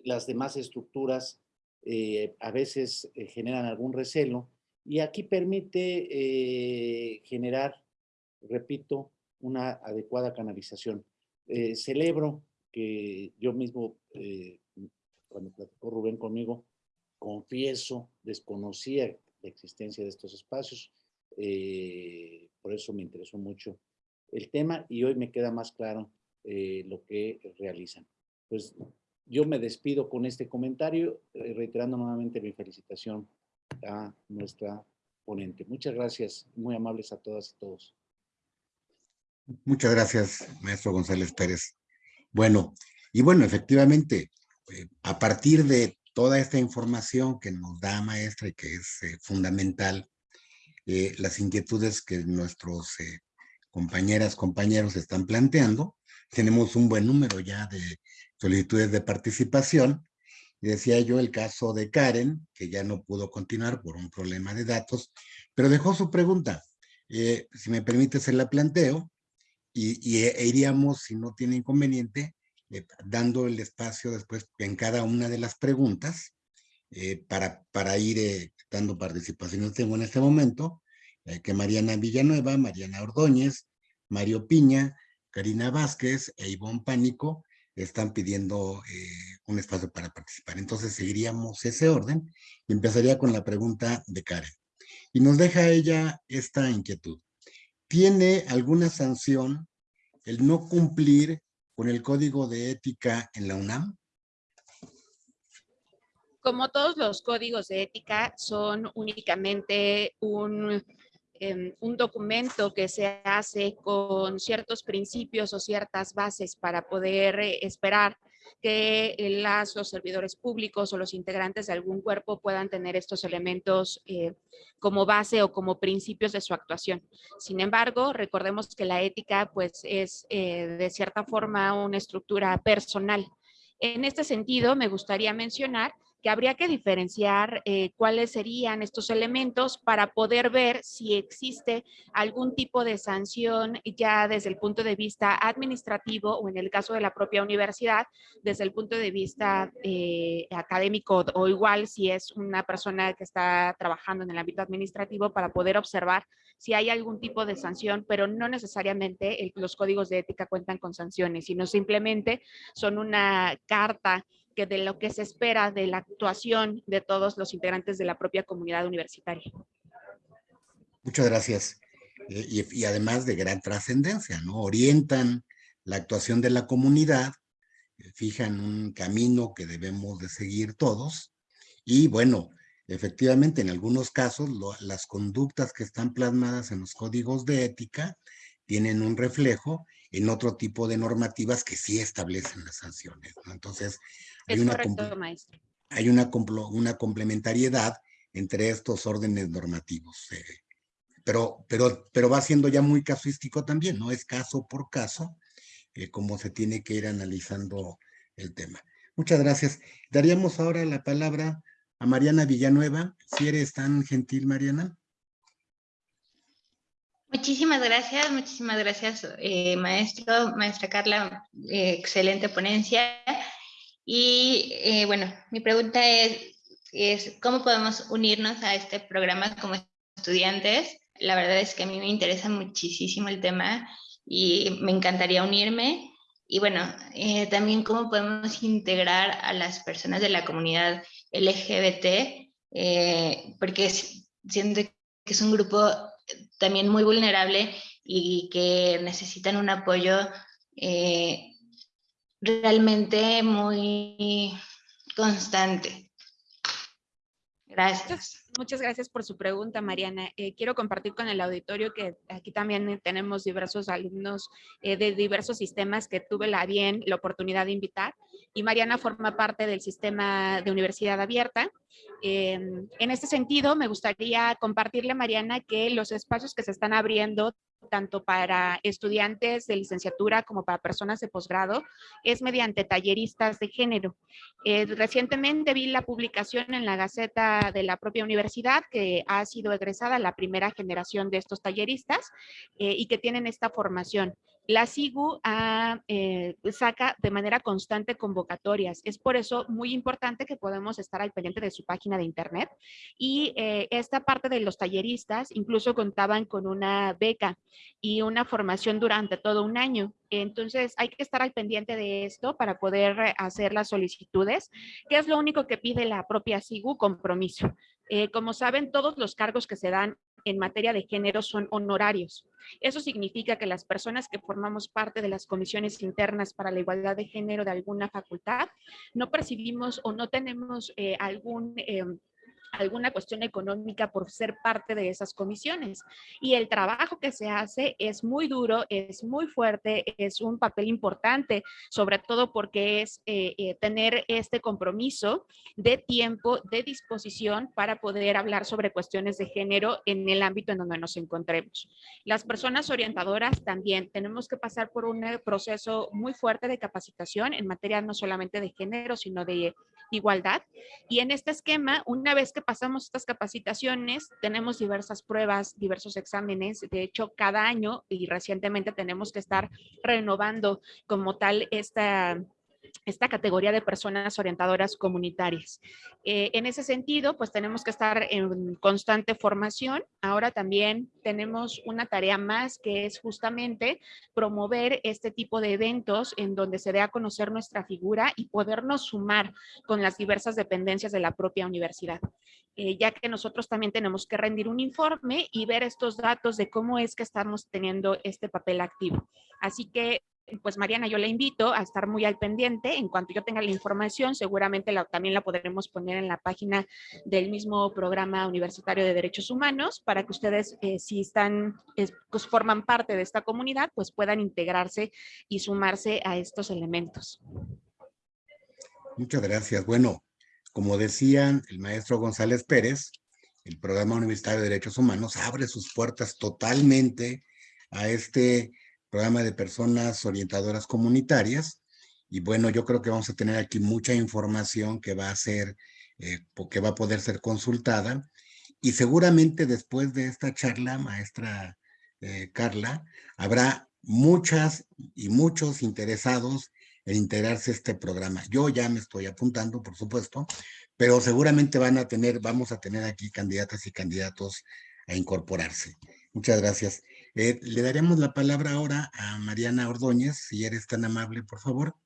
las demás estructuras a veces generan algún recelo y aquí permite generar, repito, una adecuada canalización. Celebro que yo mismo, eh, cuando platicó Rubén conmigo, confieso, desconocía la existencia de estos espacios, eh, por eso me interesó mucho el tema y hoy me queda más claro eh, lo que realizan. Pues yo me despido con este comentario, reiterando nuevamente mi felicitación a nuestra ponente. Muchas gracias, muy amables a todas y todos. Muchas gracias, maestro González Pérez. Bueno, y bueno, efectivamente, eh, a partir de toda esta información que nos da maestra y que es eh, fundamental, eh, las inquietudes que nuestros compañeras, compañeros están planteando, tenemos un buen número ya de solicitudes de participación. Decía yo el caso de Karen, que ya no pudo continuar por un problema de datos, pero dejó su pregunta. si me permite, se la planteo y, e iríamos, si no tiene inconveniente, eh, dando el espacio después en cada una de las preguntas eh, para, para ir eh, dando participación. Tengo en este momento que Mariana Villanueva, Mariana Ordóñez, Mario Piña, Karina Vázquez e Ivonne Pánico están pidiendo un espacio para participar. Entonces seguiríamos ese orden y empezaría con la pregunta de Karen. Y nos deja ella esta inquietud. ¿Tiene alguna sanción el no cumplir con el código de ética en la UNAM? Como todos los códigos de ética son únicamente un, em, un documento que se hace con ciertos principios o ciertas bases para poder eh, esperar que las, los servidores públicos o los integrantes de algún cuerpo puedan tener estos elementos eh, como base o como principios de su actuación. Sin embargo, recordemos que la ética pues es eh, de cierta forma una estructura personal. En este sentido, me gustaría mencionar que habría que diferenciar eh, cuáles serían estos elementos para poder ver si existe algún tipo de sanción ya desde el punto de vista administrativo o en el caso de la propia universidad, desde el punto de vista eh, académico o igual si es una persona que está trabajando en el ámbito administrativo para poder observar si hay algún tipo de sanción, pero no necesariamente los códigos de ética cuentan con sanciones, sino simplemente son una carta que de lo que se espera de la actuación de todos los integrantes de la propia comunidad universitaria. Muchas gracias. Eh, y, además de gran trascendencia, ¿no? Orientan la actuación de la comunidad, eh, fijan un camino que debemos de seguir todos y bueno, efectivamente en algunos casos las conductas que están plasmadas en los códigos de ética tienen un reflejo en otro tipo de normativas que sí establecen las sanciones. ¿no? Entonces, hay, una, hay una, una, complementariedad entre estos órdenes normativos. Eh, pero, pero, pero va siendo ya muy casuístico también, ¿no? Es caso por caso, eh, como se tiene que ir analizando el tema. Muchas gracias. Daríamos ahora la palabra a Mariana Villanueva. Si eres tan gentil, Mariana. Muchísimas gracias, muchísimas gracias, eh, maestro, maestra Carla, excelente ponencia. Y eh, bueno, mi pregunta es, es, ¿cómo podemos unirnos a este programa como estudiantes? La verdad es que a mí me interesa muchísimo el tema y me encantaría unirme. Y bueno, eh, también cómo podemos integrar a las personas de la comunidad LGBT, eh, porque siento que es un grupo también muy vulnerable y que necesitan un apoyo realmente muy, constante. Gracias. Muchas gracias por su pregunta, Mariana. Eh, quiero compartir con el auditorio que aquí también tenemos diversos alumnos eh, de diversos sistemas que tuve la bien, la oportunidad de invitar. Y Mariana forma parte del sistema de universidad abierta. En este sentido, me gustaría compartirle, Mariana, que los espacios que se están abriendo tanto para estudiantes de licenciatura como para personas de posgrado, es mediante talleristas de género. Eh, recientemente vi la publicación en la Gaceta de la propia universidad que ha sido egresada la primera generación de estos talleristas eh, y que tienen esta formación. La SIGU eh, saca de manera constante convocatorias. Es por eso muy importante que podamos estar al pendiente de su página de internet. Y eh, esta parte de los talleristas incluso contaban con una beca y una formación durante todo un año. Entonces hay que estar al pendiente de esto para poder hacer las solicitudes, que es lo único que pide la propia SIGU, compromiso. Eh, como saben, todos los cargos que se dan en materia de género son honorarios. Eso significa que las personas que formamos parte de las comisiones internas para la igualdad de género de alguna facultad no percibimos o no tenemos eh, algún... Em, alguna cuestión económica por ser parte de esas comisiones. Y el trabajo que se hace es muy duro, es muy fuerte, es un papel importante, sobre todo porque es eh, eh, tener este compromiso de tiempo, de disposición para poder hablar sobre cuestiones de género en el ámbito en donde nos encontremos. Las personas orientadoras también tenemos que pasar por un proceso muy fuerte de capacitación en materia no solamente de género, sino de igualdad. Y en este esquema, una vez que pasamos estas capacitaciones, tenemos diversas pruebas, diversos exámenes. De hecho, cada año y recientemente tenemos que estar renovando como tal esta esta categoría de personas orientadoras comunitarias. Eh, en ese sentido, pues tenemos que estar en constante formación. Ahora también tenemos una tarea más que es justamente promover este tipo de eventos en donde se dé a conocer nuestra figura y podernos sumar con las diversas dependencias de la propia universidad. Eh, ya que nosotros también tenemos que rendir un informe y ver estos datos de cómo es que estamos teniendo este papel activo. Así que pues Mariana, yo la invito a estar muy al pendiente. En cuanto yo tenga la información, seguramente también la podremos poner en la página del mismo programa universitario de derechos humanos para que ustedes, eh, si están, pues forman parte de esta comunidad, pues puedan integrarse y sumarse a estos elementos. Muchas gracias. Bueno, como decían el maestro González Pérez, el programa universitario de derechos humanos abre sus puertas totalmente a este programa de personas orientadoras comunitarias. Y bueno, yo creo que vamos a tener aquí mucha información que va a ser, eh, que va a poder ser consultada. Y seguramente después de esta charla, maestra eh, Carla, habrá muchas y muchos interesados en integrarse a este programa. Yo ya me estoy apuntando, por supuesto, pero seguramente van a tener, vamos a tener aquí candidatas y candidatos a incorporarse. Muchas gracias. Eh, le daremos la palabra ahora a Mariana Ordóñez, si eres tan amable, por favor.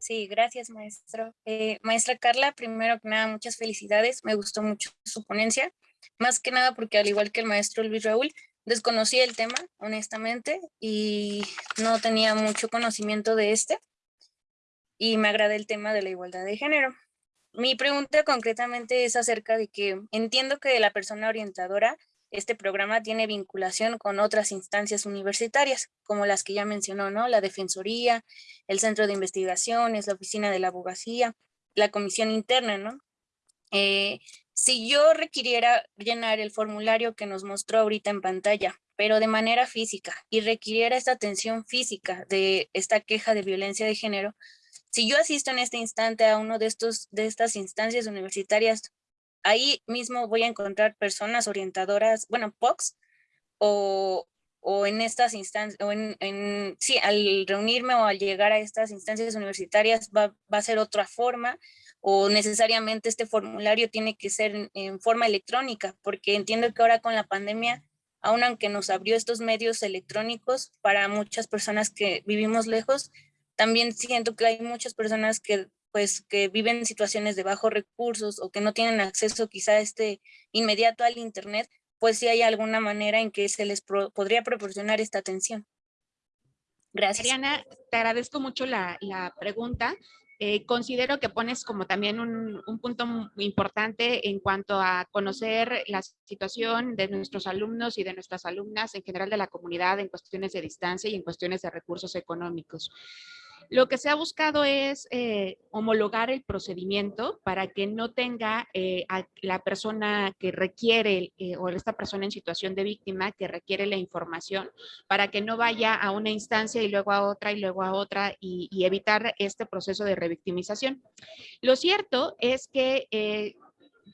Sí, gracias, maestro. Eh, maestra Carla, primero que nada, muchas felicidades. Me gustó mucho su ponencia, más que nada porque al igual que el maestro Luis Raúl, desconocía el tema, honestamente, y no tenía mucho conocimiento de este. Y me agrada el tema de la igualdad de género. Mi pregunta concretamente es acerca de que entiendo que la persona orientadora este programa tiene vinculación con otras instancias universitarias, como las que ya mencionó, ¿no? La Defensoría, el Centro de Investigaciones, la Oficina de la Abogacía, la Comisión Interna, ¿no? Eh, si yo requiriera llenar el formulario que nos mostró ahorita en pantalla, pero de manera física, y requiriera esta atención física de esta queja de violencia de género, si yo asisto en este instante a uno de, estos, de estas instancias universitarias ahí mismo voy a encontrar personas orientadoras, bueno, POCs, o, o en estas instancias, o en, en, sí, al reunirme o al llegar a estas instancias universitarias va, a ser otra forma, o necesariamente este formulario tiene que ser en, en forma electrónica, porque entiendo que ahora con la pandemia, aun aunque nos abrió estos medios electrónicos para muchas personas que vivimos lejos, también siento que hay muchas personas que pues que viven en situaciones de bajos recursos o que no tienen acceso quizá este inmediato al internet, pues si hay alguna manera en que se les podría proporcionar esta atención. Gracias. Mariana, te agradezco mucho la, la pregunta. Eh, considero que pones como también un, un, punto muy importante en cuanto a conocer la situación de nuestros alumnos y de nuestras alumnas en general de la comunidad en cuestiones de distancia y en cuestiones de recursos económicos. Lo que se ha buscado es eh, homologar el procedimiento para que no tenga eh, a la persona que requiere eh, o esta persona en situación de víctima que requiere la información para que no vaya a una instancia y luego a otra y luego a otra y, y evitar este proceso de revictimización. Lo cierto es que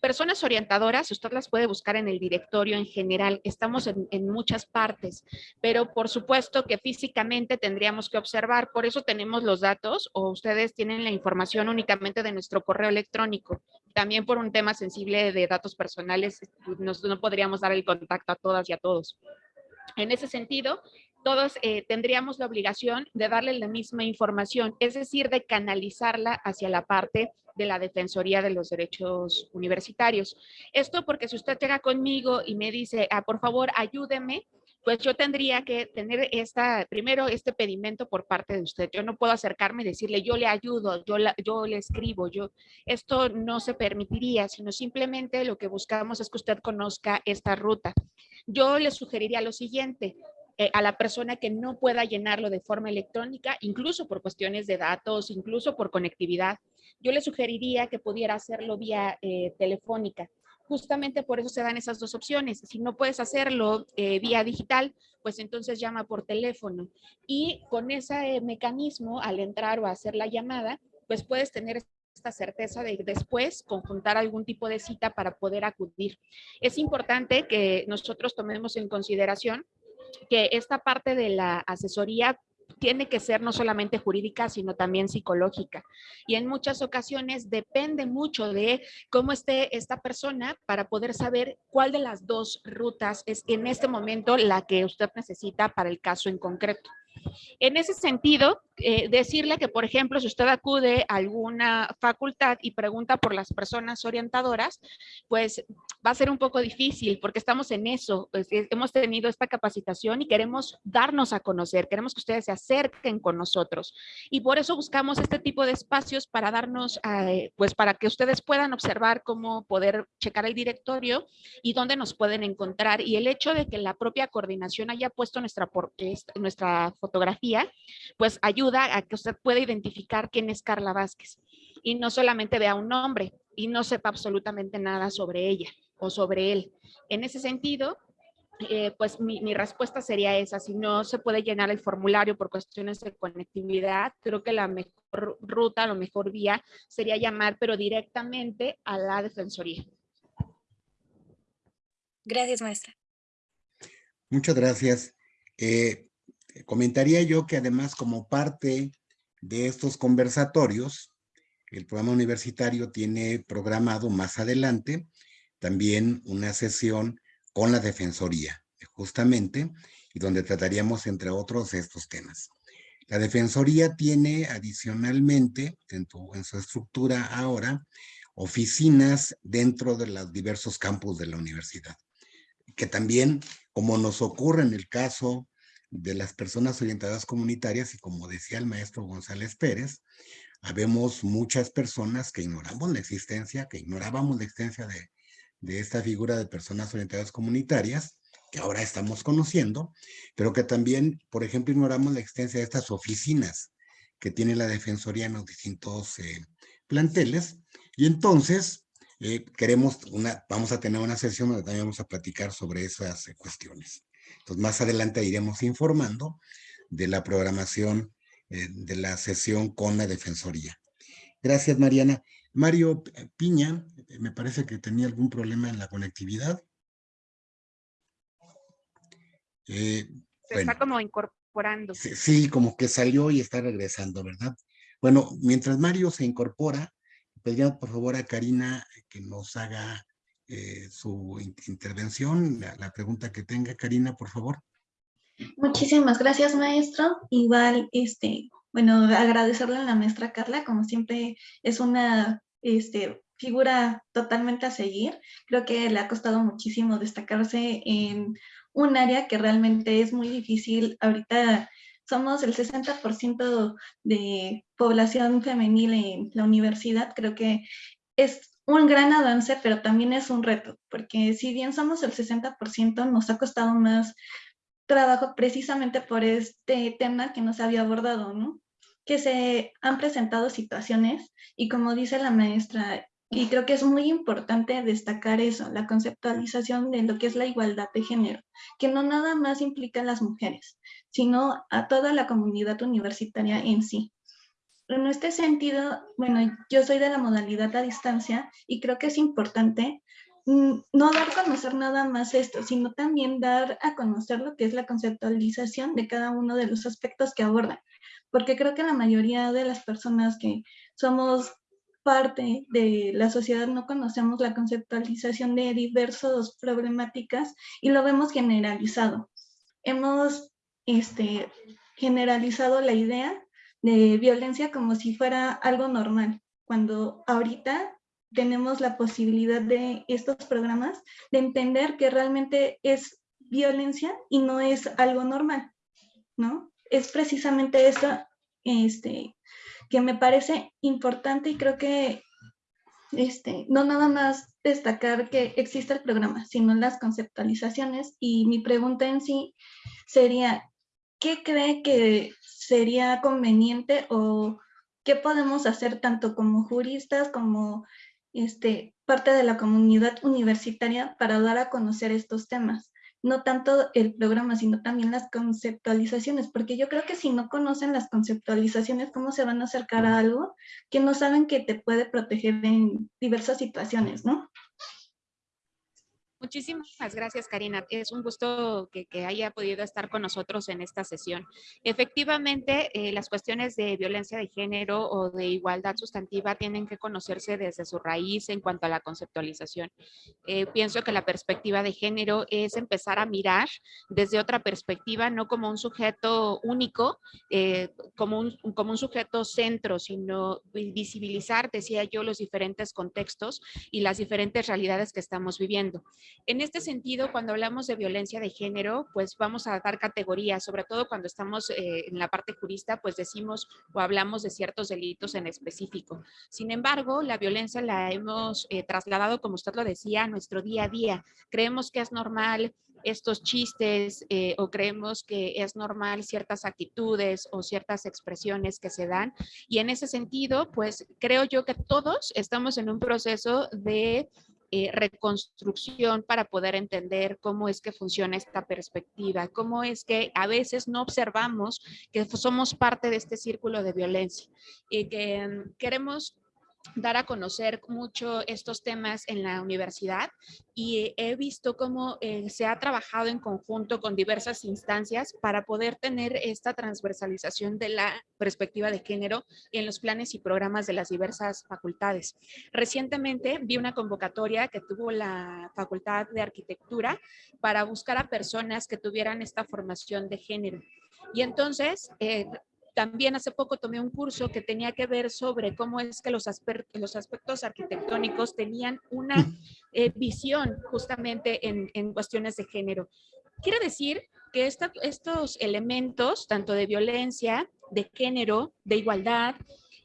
personas orientadoras, usted las puede buscar en el directorio en general, estamos en, muchas partes, pero por supuesto que físicamente tendríamos que observar, por eso tenemos los datos o ustedes tienen la información únicamente de nuestro correo electrónico. También por un tema sensible de datos personales, nos, no podríamos dar el contacto a todas y a todos. En ese sentido, todos eh, tendríamos la obligación de darle la misma información, es decir, de canalizarla hacia la parte de la Defensoría de los Derechos Universitarios. Esto porque si usted llega conmigo y me dice, ah, por favor, ayúdeme, pues yo tendría que tener esta, primero este pedimento por parte de usted. Yo no puedo acercarme y decirle, yo le ayudo, yo, yo le escribo, yo, esto no se permitiría, sino simplemente lo que buscamos es que usted conozca esta ruta. Yo le sugeriría lo siguiente, eh, a la persona que no pueda llenarlo de forma electrónica, incluso por cuestiones de datos, incluso por conectividad, yo le sugeriría que pudiera hacerlo vía eh, telefónica. Justamente por eso se dan esas dos opciones. Si no puedes hacerlo eh, vía digital, pues entonces llama por teléfono. Y con ese mecanismo, al entrar o hacer la llamada, pues puedes tener esta certeza de después conjuntar algún tipo de cita para poder acudir. Es importante que nosotros tomemos en consideración que esta parte de la asesoría tiene que ser no solamente jurídica, sino también psicológica. Y en muchas ocasiones depende mucho de cómo esté esta persona para poder saber cuál de las dos rutas es en este momento la que usted necesita para el caso en concreto. En ese sentido, eh, decirle que, por ejemplo, si usted acude a alguna facultad y pregunta por las personas orientadoras, pues va a ser un poco difícil porque estamos en eso. Pues, hemos tenido esta capacitación y queremos darnos a conocer, queremos que ustedes se acerquen con nosotros. Y por eso buscamos este tipo de espacios para darnos, eh, pues para que ustedes puedan observar cómo poder checar el directorio y dónde nos pueden encontrar. Y el hecho de que la propia coordinación haya puesto nuestra, nuestra fotografía, pues ayuda ayuda a que usted pueda identificar quién es Carla Vázquez y no solamente vea un nombre y no sepa absolutamente nada sobre ella o sobre él. En ese sentido, eh, pues mi, mi, respuesta sería esa. Si no se puede llenar el formulario por cuestiones de conectividad, creo que la mejor ruta, la mejor vía sería llamar, pero directamente a la Defensoría. Gracias, maestra. Muchas gracias. Eh, comentaría yo que además como parte de estos conversatorios, el programa universitario tiene programado más adelante también una sesión con la Defensoría, justamente, y donde trataríamos, entre otros, estos temas. La Defensoría tiene adicionalmente, en su estructura ahora, oficinas dentro de los diversos campus de la universidad, que también, como nos ocurre en el caso de las personas orientadas comunitarias y como decía el maestro González Pérez, habemos muchas personas que ignoramos la existencia, que ignorábamos la existencia de, de esta figura de personas orientadas comunitarias, que ahora estamos conociendo, pero que también, por ejemplo, ignoramos la existencia de estas oficinas que tiene la Defensoría en los distintos eh, planteles, y entonces eh, queremos una, vamos a tener una sesión donde también vamos a platicar sobre esas cuestiones. Entonces, más adelante iremos informando de la programación eh, de la sesión con la Defensoría. Gracias, Mariana. Mario Piña, me parece que tenía algún problema en la conectividad. Eh, Se bueno, está como incorporando. Sí, sí, como que salió y está regresando, ¿verdad? Bueno, mientras Mario se incorpora, pediría por favor a Karina que nos haga eh, su intervención, la, la, pregunta que tenga. Karina, por favor. Muchísimas gracias, maestro. Igual, este, bueno, agradecerle a la maestra Carla, como siempre es una este, figura totalmente a seguir. Creo que le ha costado muchísimo destacarse en un área que realmente es muy difícil ahorita somos el 60% de población femenil en la universidad, creo que es un gran avance, pero también es un reto, porque si bien somos el 60%, nos ha costado más trabajo precisamente por este tema que nos había abordado, ¿no? Que se han presentado situaciones y como dice la maestra, y creo que es muy importante destacar eso, la conceptualización de lo que es la igualdad de género, que no nada más implica a las mujeres, sino a toda la comunidad universitaria en sí. En este sentido, bueno, yo soy de la modalidad a distancia y creo que es importante mm, no dar a conocer nada más esto, sino también dar a conocer lo que es la conceptualización de cada uno de los aspectos que abordan, porque creo que la mayoría de las personas que somos parte de la sociedad no conocemos la conceptualización de diversas problemáticas y lo vemos generalizado. Hemos este, generalizado la idea de violencia como si fuera algo normal, cuando ahorita tenemos la posibilidad de estos programas de entender que realmente es violencia y no es algo normal, ¿no? Es precisamente eso este, que me parece importante y creo que este, no nada más destacar que existe el programa, sino las conceptualizaciones. Y mi pregunta en sí sería, ¿qué cree que sería conveniente o qué podemos hacer tanto como juristas como este, parte de la comunidad universitaria para dar a conocer estos temas? no tanto el programa, sino también las conceptualizaciones, porque yo creo que si no conocen las conceptualizaciones, ¿cómo se van a acercar a algo que no saben que te puede proteger en diversas situaciones, no? Muchísimas gracias, Karina. Es un gusto que, haya podido estar con nosotros en esta sesión. Efectivamente, eh, las cuestiones de violencia de género o de igualdad sustantiva tienen que conocerse desde su raíz en cuanto a la conceptualización. Eh, pienso que la perspectiva de género es empezar a mirar desde otra perspectiva, no como un sujeto único, eh, como, un, como un sujeto centro, sino visibilizar, decía yo, los diferentes contextos y las diferentes realidades que estamos viviendo. En este sentido, cuando hablamos de violencia de género, pues vamos a dar categorías, sobre todo cuando estamos eh, en la parte jurista, pues decimos o hablamos de ciertos delitos en específico. Sin embargo, la violencia la hemos eh, trasladado, como usted lo decía, a nuestro día a día. Creemos que es normal estos chistes eh, o creemos que es normal ciertas actitudes o ciertas expresiones que se dan. Y en ese sentido, pues creo yo que todos estamos en un proceso de eh, reconstrucción para poder entender cómo es que funciona esta perspectiva, cómo es que a veces no observamos que somos parte de este círculo de violencia y que mm, queremos dar a conocer mucho estos temas en la universidad y he visto cómo eh, se ha trabajado en conjunto con diversas instancias para poder tener esta transversalización de la perspectiva de género en los planes y programas de las diversas facultades. Recientemente vi una convocatoria que tuvo la Facultad de Arquitectura para buscar a personas que tuvieran esta formación de género. Y entonces, eh, también hace poco tomé un curso que tenía que ver sobre cómo es que los, aspectos arquitectónicos tenían una eh, visión justamente en, en, cuestiones de género. Quiero decir que estos elementos, tanto de violencia, de género, de igualdad,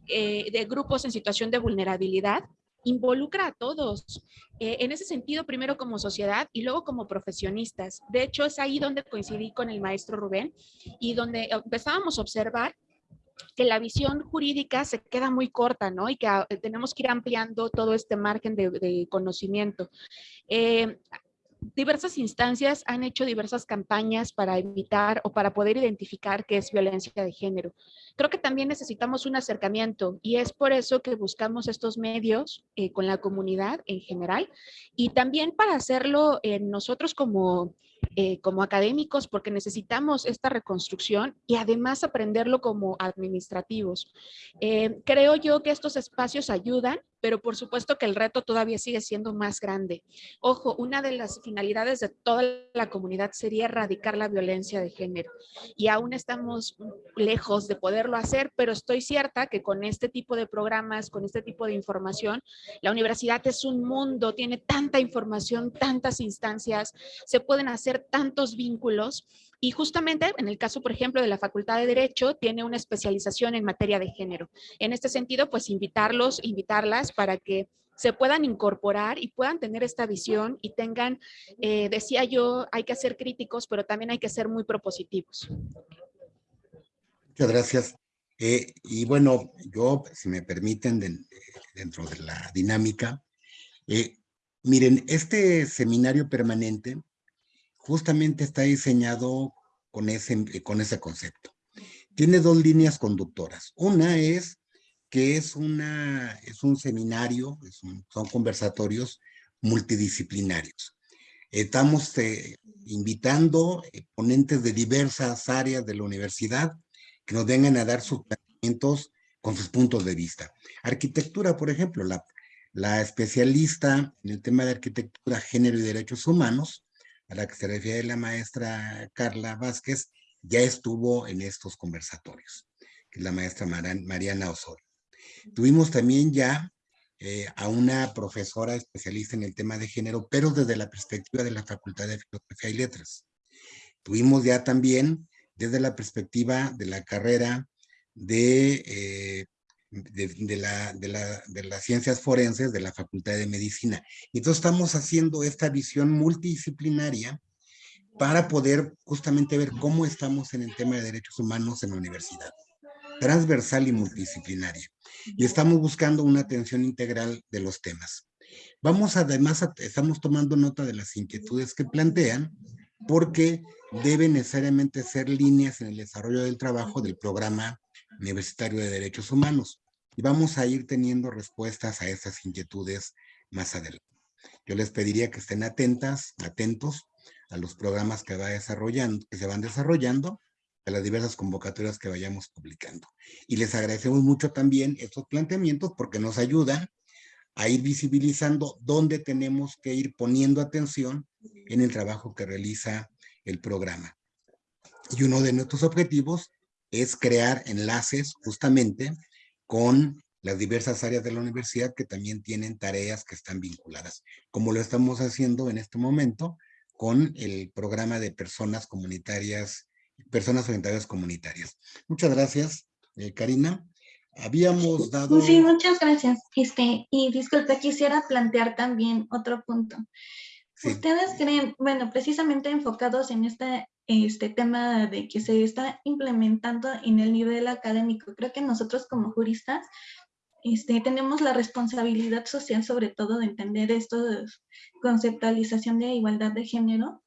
eh, de grupos en situación de vulnerabilidad, involucra a todos. Eh, en ese sentido, primero como sociedad y luego como profesionistas. De hecho, es ahí donde coincidí con el maestro Rubén y donde empezábamos a observar que la visión jurídica se queda muy corta, ¿no? Y que ah, tenemos que ir ampliando todo este margen de, conocimiento. Eh, diversas instancias han hecho diversas campañas para evitar o para poder identificar qué es violencia de género. Creo que también necesitamos un acercamiento y es por eso que buscamos estos medios eh, con la comunidad en general y también para hacerlo eh, nosotros como eh, como académicos porque necesitamos esta reconstrucción y además aprenderlo como administrativos. Eh, creo yo que estos espacios ayudan, pero por supuesto que el reto todavía sigue siendo más grande. Ojo, una de las finalidades de toda la comunidad sería erradicar la violencia de género y aún estamos lejos de poderlo hacer, pero estoy cierta que con este tipo de programas, con este tipo de información, la universidad es un mundo, tiene tanta información, tantas instancias, se pueden hacer tantos vínculos Y justamente en el caso, por ejemplo, de la Facultad de Derecho, tiene una especialización en materia de género. En este sentido, pues invitarlos, invitarlas para que se puedan incorporar y puedan tener esta visión y tengan, eh, decía yo, hay que ser críticos, pero también hay que ser muy propositivos. Muchas gracias. Eh, y bueno, yo, si me permiten, dentro de la dinámica, eh, miren, este seminario permanente justamente está diseñado con ese, con ese concepto. Tiene dos líneas conductoras. Una es que es, una, es un seminario, son conversatorios multidisciplinarios. Estamos eh, invitando eh, ponentes de diversas áreas de la universidad que nos vengan a dar sus planteamientos con sus puntos de vista. Arquitectura, por ejemplo, la, la especialista en el tema de arquitectura, género y derechos humanos, a la que se refiere la maestra Carla Vázquez, ya estuvo en estos conversatorios, que es la maestra Mariana Osorio. Tuvimos también ya eh, a una profesora especialista en el tema de género, pero desde la perspectiva de la Facultad de Filosofía y Letras. Tuvimos ya también desde la perspectiva de la carrera de, eh, de, la, de, la, de, las ciencias forenses de la Facultad de Medicina. Entonces estamos haciendo esta visión multidisciplinaria para poder justamente ver cómo estamos en el tema de derechos humanos en la universidad transversal y multidisciplinaria. Y estamos buscando una atención integral de los temas. Vamos además, estamos tomando nota de las inquietudes que plantean, porque deben necesariamente ser líneas en el desarrollo del trabajo del programa universitario de derechos humanos. Y vamos a ir teniendo respuestas a estas inquietudes más adelante. Yo les pediría que estén atentas, atentos a los programas que, va desarrollando, que se van desarrollando a las diversas convocatorias que vayamos publicando. Y les agradecemos mucho también estos planteamientos porque nos ayudan a ir visibilizando dónde tenemos que ir poniendo atención en el trabajo que realiza el programa. Y uno de nuestros objetivos es crear enlaces justamente con las diversas áreas de la universidad que también tienen tareas que están vinculadas, como lo estamos haciendo en este momento con el programa de personas comunitarias personas orientadas comunitarias. Muchas gracias, eh, Karina. Habíamos dado... Sí, muchas gracias. Este, y disculpe, quisiera plantear también otro punto. ¿Ustedes creen, bueno, precisamente enfocados en este, este tema de que se está implementando en el nivel académico, creo que nosotros como juristas este, tenemos la responsabilidad social sobre todo de entender esto de conceptualización de igualdad de género.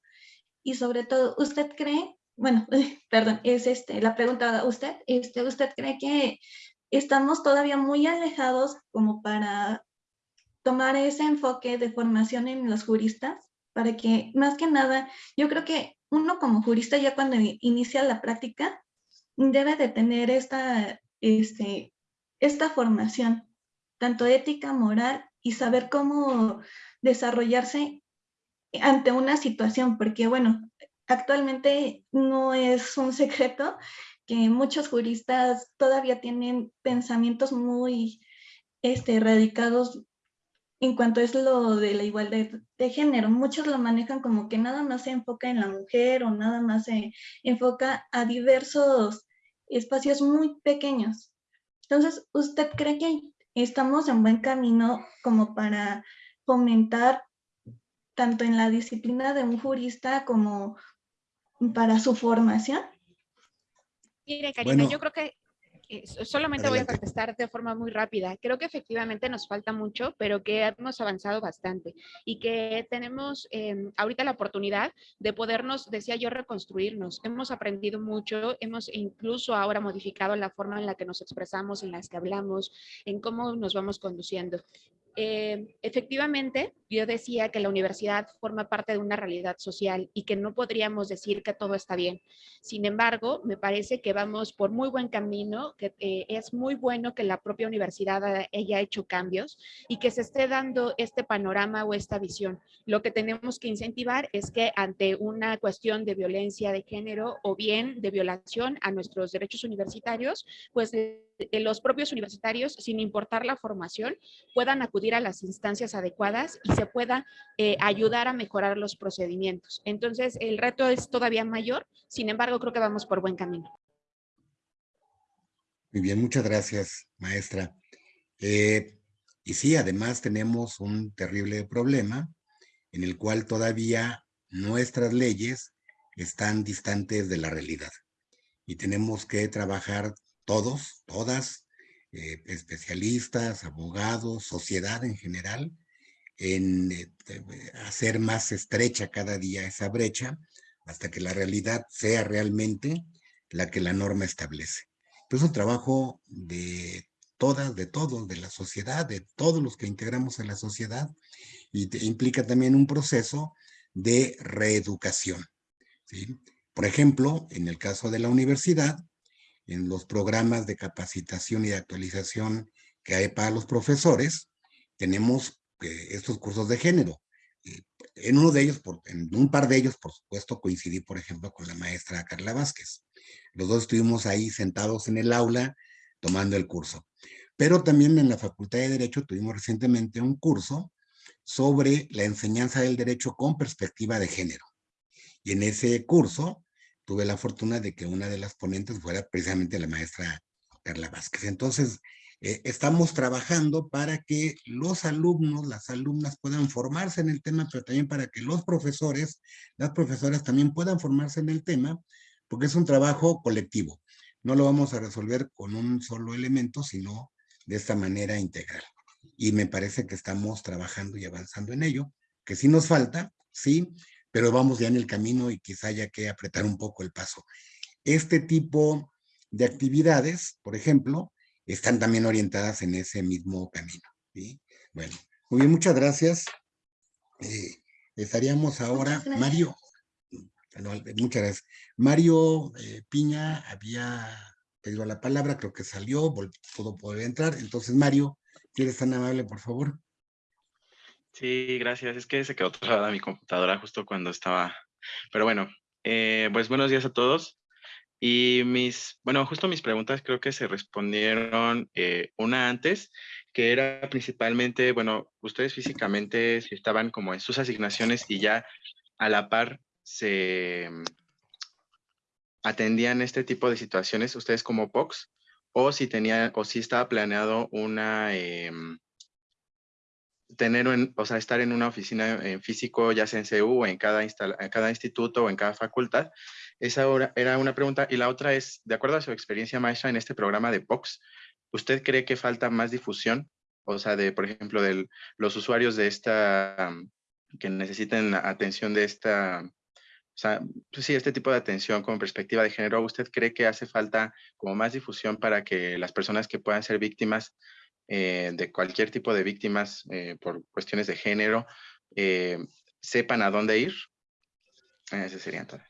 Y sobre todo, ¿usted cree bueno, (laughs) perdón, es este, la pregunta usted, este, ¿usted cree que estamos todavía muy alejados como para tomar ese enfoque de formación en los juristas? Para que, más que nada, yo creo que uno como jurista ya cuando inicia la práctica debe de tener esta, este, esta formación, tanto ética, moral y saber cómo desarrollarse ante una situación, porque bueno, actualmente no es un (laughs) secreto que muchos juristas todavía tienen pensamientos muy este, radicados en cuanto es lo de la igualdad de género. Muchos lo manejan como que nada más se enfoca en la mujer o nada más se enfoca a diversos espacios muy pequeños. Entonces, ¿usted cree que estamos en buen camino como para fomentar tanto en la disciplina de un jurista como para su formación? Mire, Karina, yo creo que solamente voy a contestar de forma muy rápida. Creo que efectivamente nos falta mucho, pero que hemos avanzado bastante y que tenemos em, ahorita la oportunidad de podernos, decía yo, reconstruirnos. Hemos aprendido mucho, hemos incluso ahora modificado la forma en la que nos expresamos, en las que hablamos, en cómo nos vamos conduciendo. Eh, efectivamente, yo decía que la universidad forma parte de una realidad social y que no podríamos decir que todo está bien. Sin embargo, me parece que vamos por muy buen camino, que eh, es muy bueno que la propia universidad haya hecho cambios y que se esté dando este panorama o esta visión. Lo que tenemos que incentivar es que ante una cuestión de violencia de género o bien de violación a nuestros derechos universitarios, pues los propios universitarios, sin importar la formación, puedan acudir a las instancias adecuadas y se se pueda eh, ayudar a mejorar los procedimientos. Entonces, el reto es todavía mayor, sin embargo, creo que vamos por buen camino. Muy bien, muchas gracias, maestra. Eh, y sí, además tenemos un terrible problema en el cual todavía nuestras leyes están distantes de la realidad. Y tenemos que trabajar todos, todas, eh, especialistas, abogados, sociedad en general, en eh, hacer más estrecha cada día esa brecha hasta que la realidad sea realmente la que la norma establece es un trabajo de todas, de todos, de la sociedad, de todos los que integramos en la sociedad, y implica también un proceso de reeducación. Por ejemplo, en el caso de la universidad, en los programas de capacitación y de actualización que hay para los profesores, tenemos estos cursos de género. Eh, en uno de ellos, por, en un par de ellos, por supuesto, coincidí, por ejemplo, con la maestra Carla Vázquez. Los dos estuvimos ahí sentados en el aula tomando el curso. Pero también en la Facultad de Derecho tuvimos recientemente un curso sobre la enseñanza del derecho con perspectiva de género. Y en ese curso tuve la fortuna de que una de las ponentes fuera precisamente la maestra Carla Vázquez. Entonces, eh, estamos trabajando para que los alumnos, las alumnas puedan formarse en el tema, pero también para que los profesores, las profesoras también puedan formarse en el tema, porque es un trabajo colectivo. No lo vamos a resolver con un solo elemento, sino de esta manera integral. Y me parece que estamos trabajando y avanzando en ello, que sí nos falta, sí, pero vamos ya en el camino y quizá haya que apretar un poco el paso. Este tipo de actividades, por ejemplo, están también orientadas en ese mismo camino. ¿sí? Bueno, muy bien, muchas gracias. Eh, estaríamos ahora, Mario, muchas gracias. Mario eh, Piña había pedido la palabra, creo que salió, pudo poder entrar. Entonces, Mario, ¿quieres tan amable, por favor? Sí, gracias. Es que se quedó trabada mi computadora justo cuando estaba... Pero bueno, eh, pues buenos días a todos. Y mis, bueno, justo mis preguntas creo que se respondieron eh, una antes, que era principalmente, bueno, ustedes físicamente si estaban como en sus asignaciones y ya a la par se mm, atendían este tipo de situaciones ustedes como POX o si tenía o si estaba planeado una em, tener o sea estar en una oficina en físico ya sea en CEU o en cada en cada instituto o en cada facultad esa era una pregunta y la otra es de acuerdo a su experiencia maestra en este programa de POX usted cree que falta más difusión o sea de por ejemplo de los usuarios de esta que necesiten atención de esta o sea, pues sí, este tipo de atención con perspectiva de género, ¿usted cree que hace falta como más difusión para que las personas que puedan ser víctimas eh, de cualquier tipo de víctimas eh, por cuestiones de género eh, sepan a dónde ir? Ese sería todo.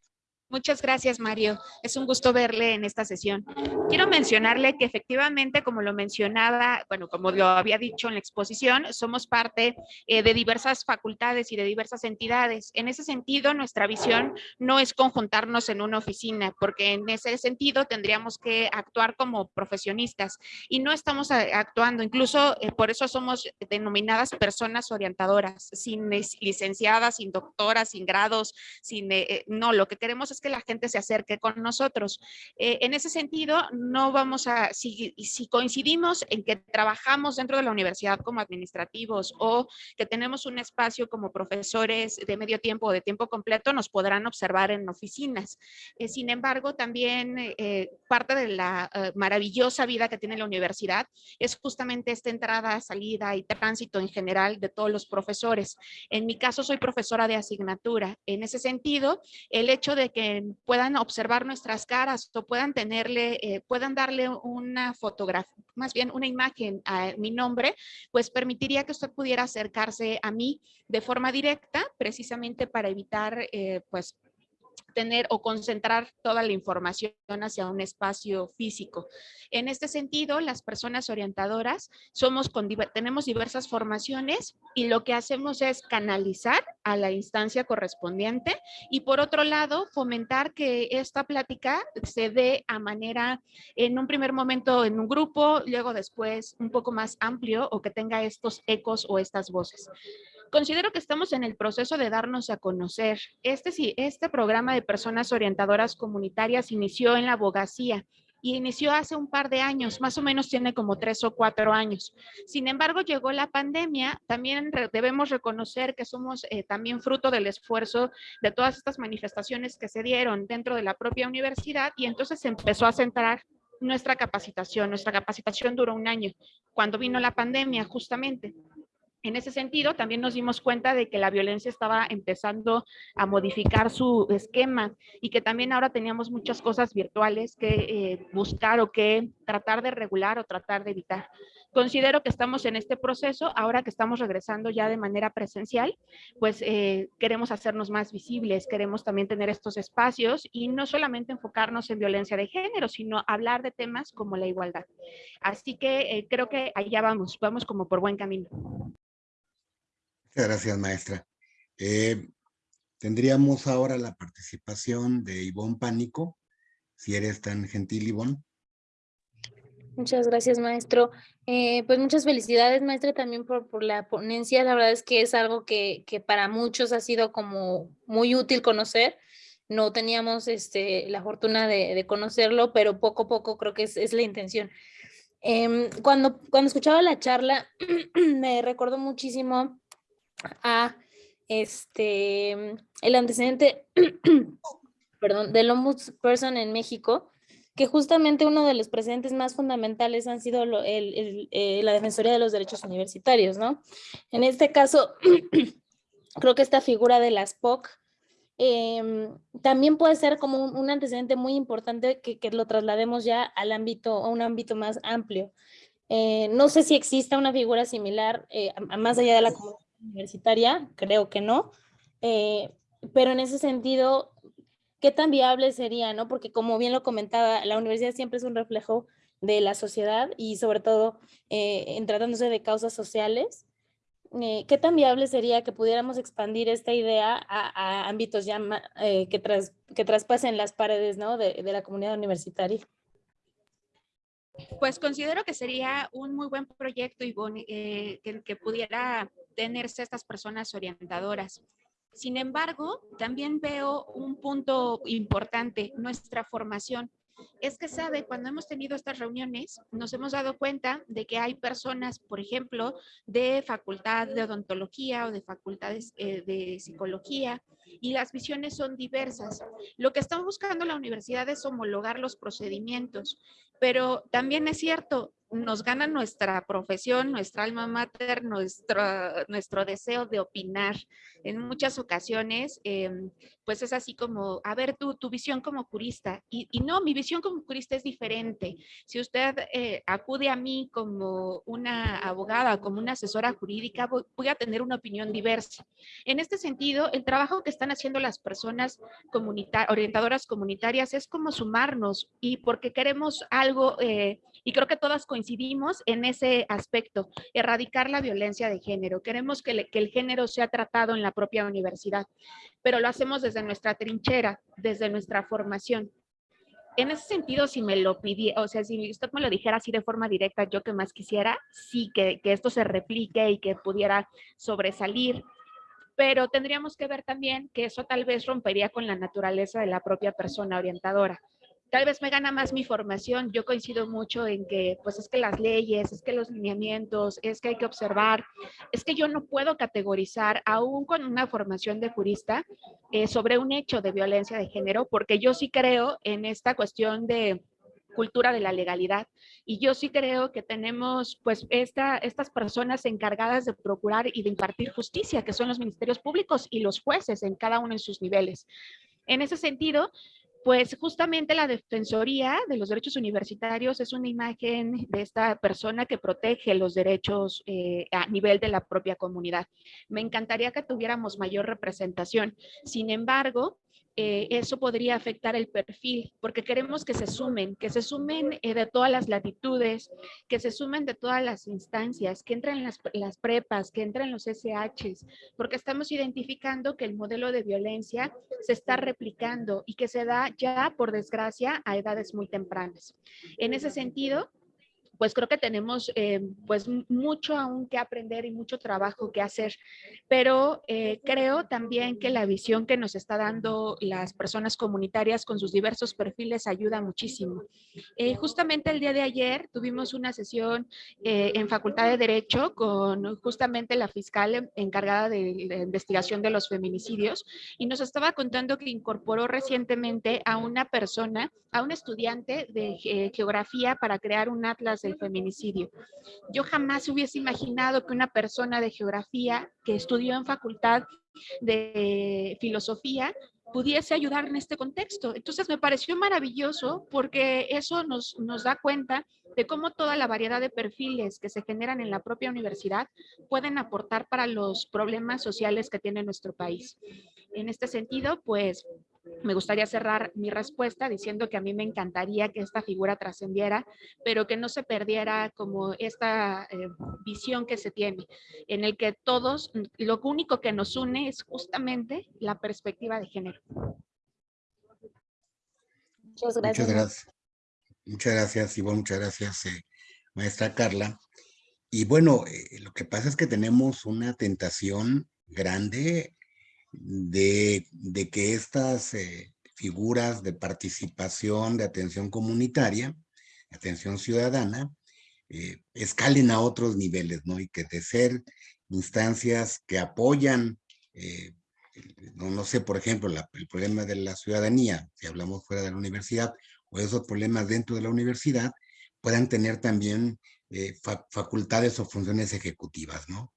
Muchas gracias, Mario. Es un gusto verle en esta sesión. Quiero mencionarle que efectivamente, como lo mencionaba, bueno, como lo había dicho en la exposición, somos parte eh, de diversas facultades y de diversas entidades. En ese sentido, nuestra visión no es conjuntarnos en una oficina, porque en ese sentido tendríamos que actuar como profesionistas y no estamos actuando, incluso eh, por eso somos denominadas personas orientadoras, sin licenciadas, sin doctoras, sin grados, sin, eh, no, lo que queremos es que la gente se acerque con nosotros. Eh, en ese sentido, no vamos a, si, coincidimos en que trabajamos dentro de la universidad como administrativos o que tenemos un espacio como profesores de medio tiempo o de tiempo completo, nos podrán observar en oficinas. Eh, sin embargo, también eh, parte de la maravillosa vida que tiene la universidad es justamente esta entrada, salida y tránsito en general de todos los profesores. En mi caso, soy profesora de asignatura. En ese sentido, el hecho de que puedan observar nuestras caras o puedan tenerle, eh, puedan darle una fotografía, más bien una imagen a mi nombre, pues permitiría que usted pudiera acercarse a mí de forma directa, precisamente para evitar eh, pues tener o concentrar toda la información hacia un espacio físico. En este sentido, las personas orientadoras somos con, tenemos diversas formaciones y lo que hacemos es canalizar a la instancia correspondiente y por otro lado, fomentar que esta plática se dé a manera, en un primer momento en un grupo, luego después un poco más amplio o que tenga estos ecos o estas voces. Considero que estamos en el proceso de darnos a conocer. Este, sí, este programa de personas orientadoras comunitarias inició en la abogacía y inició hace un par de años, más o menos tiene como tres o cuatro años. Sin embargo, llegó la pandemia, también debemos reconocer que somos eh, también fruto del esfuerzo de todas estas manifestaciones que se dieron dentro de la propia universidad y entonces empezó a centrar nuestra capacitación. Nuestra capacitación duró un año, cuando vino la pandemia justamente. En ese sentido, también nos dimos cuenta de que la violencia estaba empezando a modificar su esquema y que también ahora teníamos muchas cosas virtuales que eh, buscar o que tratar de regular o tratar de evitar. Considero que estamos en este proceso, ahora que estamos regresando ya de manera presencial, pues eh, queremos hacernos más visibles, queremos también tener estos espacios y no solamente enfocarnos en violencia de género, sino hablar de temas como la igualdad. Así que eh, creo que allá vamos, vamos como por buen camino. Muchas gracias, maestra. Eh, tendríamos ahora la participación de Ivonne Pánico, si eres tan gentil, Ivonne. Muchas gracias, maestro. Eh, pues muchas felicidades, maestra, también por, por, la ponencia. La verdad es que es algo que, que, para muchos ha sido como muy útil conocer. No teníamos este, la fortuna de, conocerlo, pero poco a poco creo que es, es la intención. Eh, cuando, cuando escuchaba la charla, (clears throat) me recordó muchísimo a este, el antecedente, (coughs) perdón, del ombudsperson en México, que justamente uno de los presentes más fundamentales han sido lo, el, el, eh, la Defensoría de los Derechos Universitarios, ¿no? En este caso, (coughs) creo que esta figura de las POC eh, también puede ser como un, un antecedente muy importante que, que, lo traslademos ya al ámbito, a un ámbito más amplio. Eh, no sé si exista una figura similar eh, más allá de la comunidad universitaria, creo que no, eh, pero en ese sentido, ¿qué tan viable sería? no? Porque como bien lo comentaba, la universidad siempre es un reflejo de la sociedad y sobre todo eh, en tratándose de causas sociales, eh, ¿qué tan viable sería que pudiéramos expandir esta idea a, a ámbitos ya eh, que, tras, que traspasen las paredes ¿no? de, de la comunidad universitaria? Pues considero que sería un muy buen proyecto, Ivonne, eh, que, que, pudiera tenerse estas personas orientadoras. Sin embargo, también veo un punto importante, nuestra formación. Es que sabe, cuando hemos tenido estas reuniones, nos hemos dado cuenta de que hay personas, por ejemplo, de facultad de odontología o de facultades eh, de psicología, y las visiones son diversas. Lo que estamos buscando la universidad es homologar los procedimientos, pero también es cierto, nos gana nuestra profesión, nuestra alma mater, nuestro, nuestro deseo de opinar. En muchas ocasiones, eh, pues es así como, a ver, tu, tu visión como jurista. Y, y, no, mi visión como jurista es diferente. Si usted eh, acude a mí como una abogada, como una asesora jurídica, voy, voy, a tener una opinión diversa. En este sentido, el trabajo que están haciendo las personas orientadoras comunitarias es como sumarnos y porque queremos algo, eh, y creo que todas coincidimos en ese aspecto, erradicar la violencia de género. Queremos que, le, que, el género sea tratado en la propia universidad, pero lo hacemos desde nuestra trinchera, desde nuestra formación. En ese sentido, si me lo pidiera, o sea, si usted me lo dijera así de forma directa, yo que más quisiera, sí, que, que esto se replique y que pudiera sobresalir pero tendríamos que ver también que eso tal vez rompería con la naturaleza de la propia persona orientadora tal vez me gana más mi formación. Yo coincido mucho en que, pues es que las leyes, es que los lineamientos, es que hay que observar, es que yo no puedo categorizar, aún con una formación de jurista, eh, sobre un hecho de violencia de género, porque yo sí creo en esta cuestión de cultura de la legalidad. Y yo sí creo que tenemos pues esta, estas personas encargadas de procurar y de impartir justicia, que son los ministerios públicos y los jueces en cada uno de sus niveles. En ese sentido, pues justamente la Defensoría de los Derechos Universitarios es una imagen de esta persona que protege los derechos eh, a nivel de la propia comunidad. Me encantaría que tuviéramos mayor representación. Sin embargo, eh, eso podría afectar el perfil, porque queremos que se sumen, que se sumen eh, de todas las latitudes, que se sumen de todas las instancias, que entren las, las prepas, que entren los SHs, porque estamos identificando que el modelo de violencia se está replicando y que se da ya, por desgracia, a edades muy tempranas. En ese sentido, pues creo que tenemos eh, pues mucho aún que aprender y mucho trabajo que hacer, pero eh, creo también que la visión que nos está dando las personas comunitarias con sus diversos perfiles ayuda muchísimo. Eh, justamente el día de ayer tuvimos una sesión en Facultad de Derecho con justamente la fiscal encargada de la investigación de los feminicidios y nos estaba contando que incorporó recientemente a una persona, a un estudiante de geografía para crear un atlas feminicidio. Yo jamás hubiese imaginado que una persona de geografía que estudió en facultad de filosofía pudiese ayudar en este contexto. Entonces me pareció maravilloso porque eso nos, nos da cuenta de cómo toda la variedad de perfiles que se generan en la propia universidad pueden aportar para los problemas sociales que tiene nuestro país. En este sentido, pues me gustaría cerrar mi respuesta diciendo que a mí me encantaría que esta figura trascendiera, pero que no se perdiera como esta eh, visión que se tiene, en el que todos, lo único que nos une es justamente la perspectiva de género. Muchas gracias. Muchas gracias, Ivonne, muchas gracias, eh, maestra Carla. Y bueno, eh, lo que pasa es que tenemos una tentación grande de, que estas eh, figuras de participación, de atención comunitaria, atención ciudadana, eh, escalen a otros niveles, ¿no? Y que de ser instancias que apoyan, eh, no, no, sé, por ejemplo, el problema de la ciudadanía, si hablamos fuera de la universidad, o esos problemas dentro de la universidad, puedan tener también facultades o funciones ejecutivas, ¿no?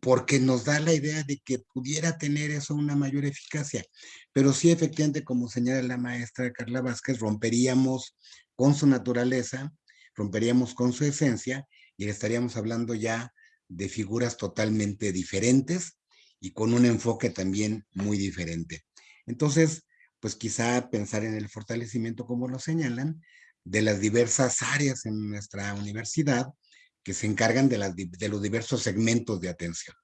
Porque nos da la idea de que pudiera tener eso una mayor eficacia. Pero sí, efectivamente, como señala la maestra Carla Vázquez, romperíamos con su naturaleza, romperíamos con su esencia y estaríamos hablando ya de figuras totalmente diferentes y con un enfoque también muy diferente. Entonces, pues quizá pensar en el fortalecimiento, como lo señalan, de las diversas áreas en nuestra universidad, que se encargan de, los diversos segmentos de atención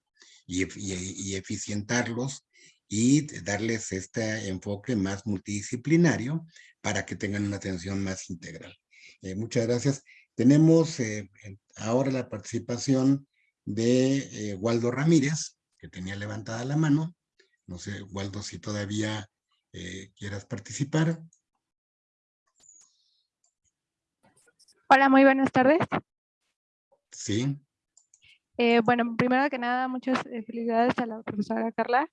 y, y, eficientarlos y darles este enfoque más multidisciplinario para que tengan una atención más integral. Eh, muchas gracias. Tenemos eh, ahora la participación de eh, Waldo Ramírez, que tenía levantada la mano. No sé, Waldo, si todavía quieras participar. Hola, muy buenas tardes. Sí. Eh, bueno, primero que nada, muchas eh, felicidades a la profesora Carla.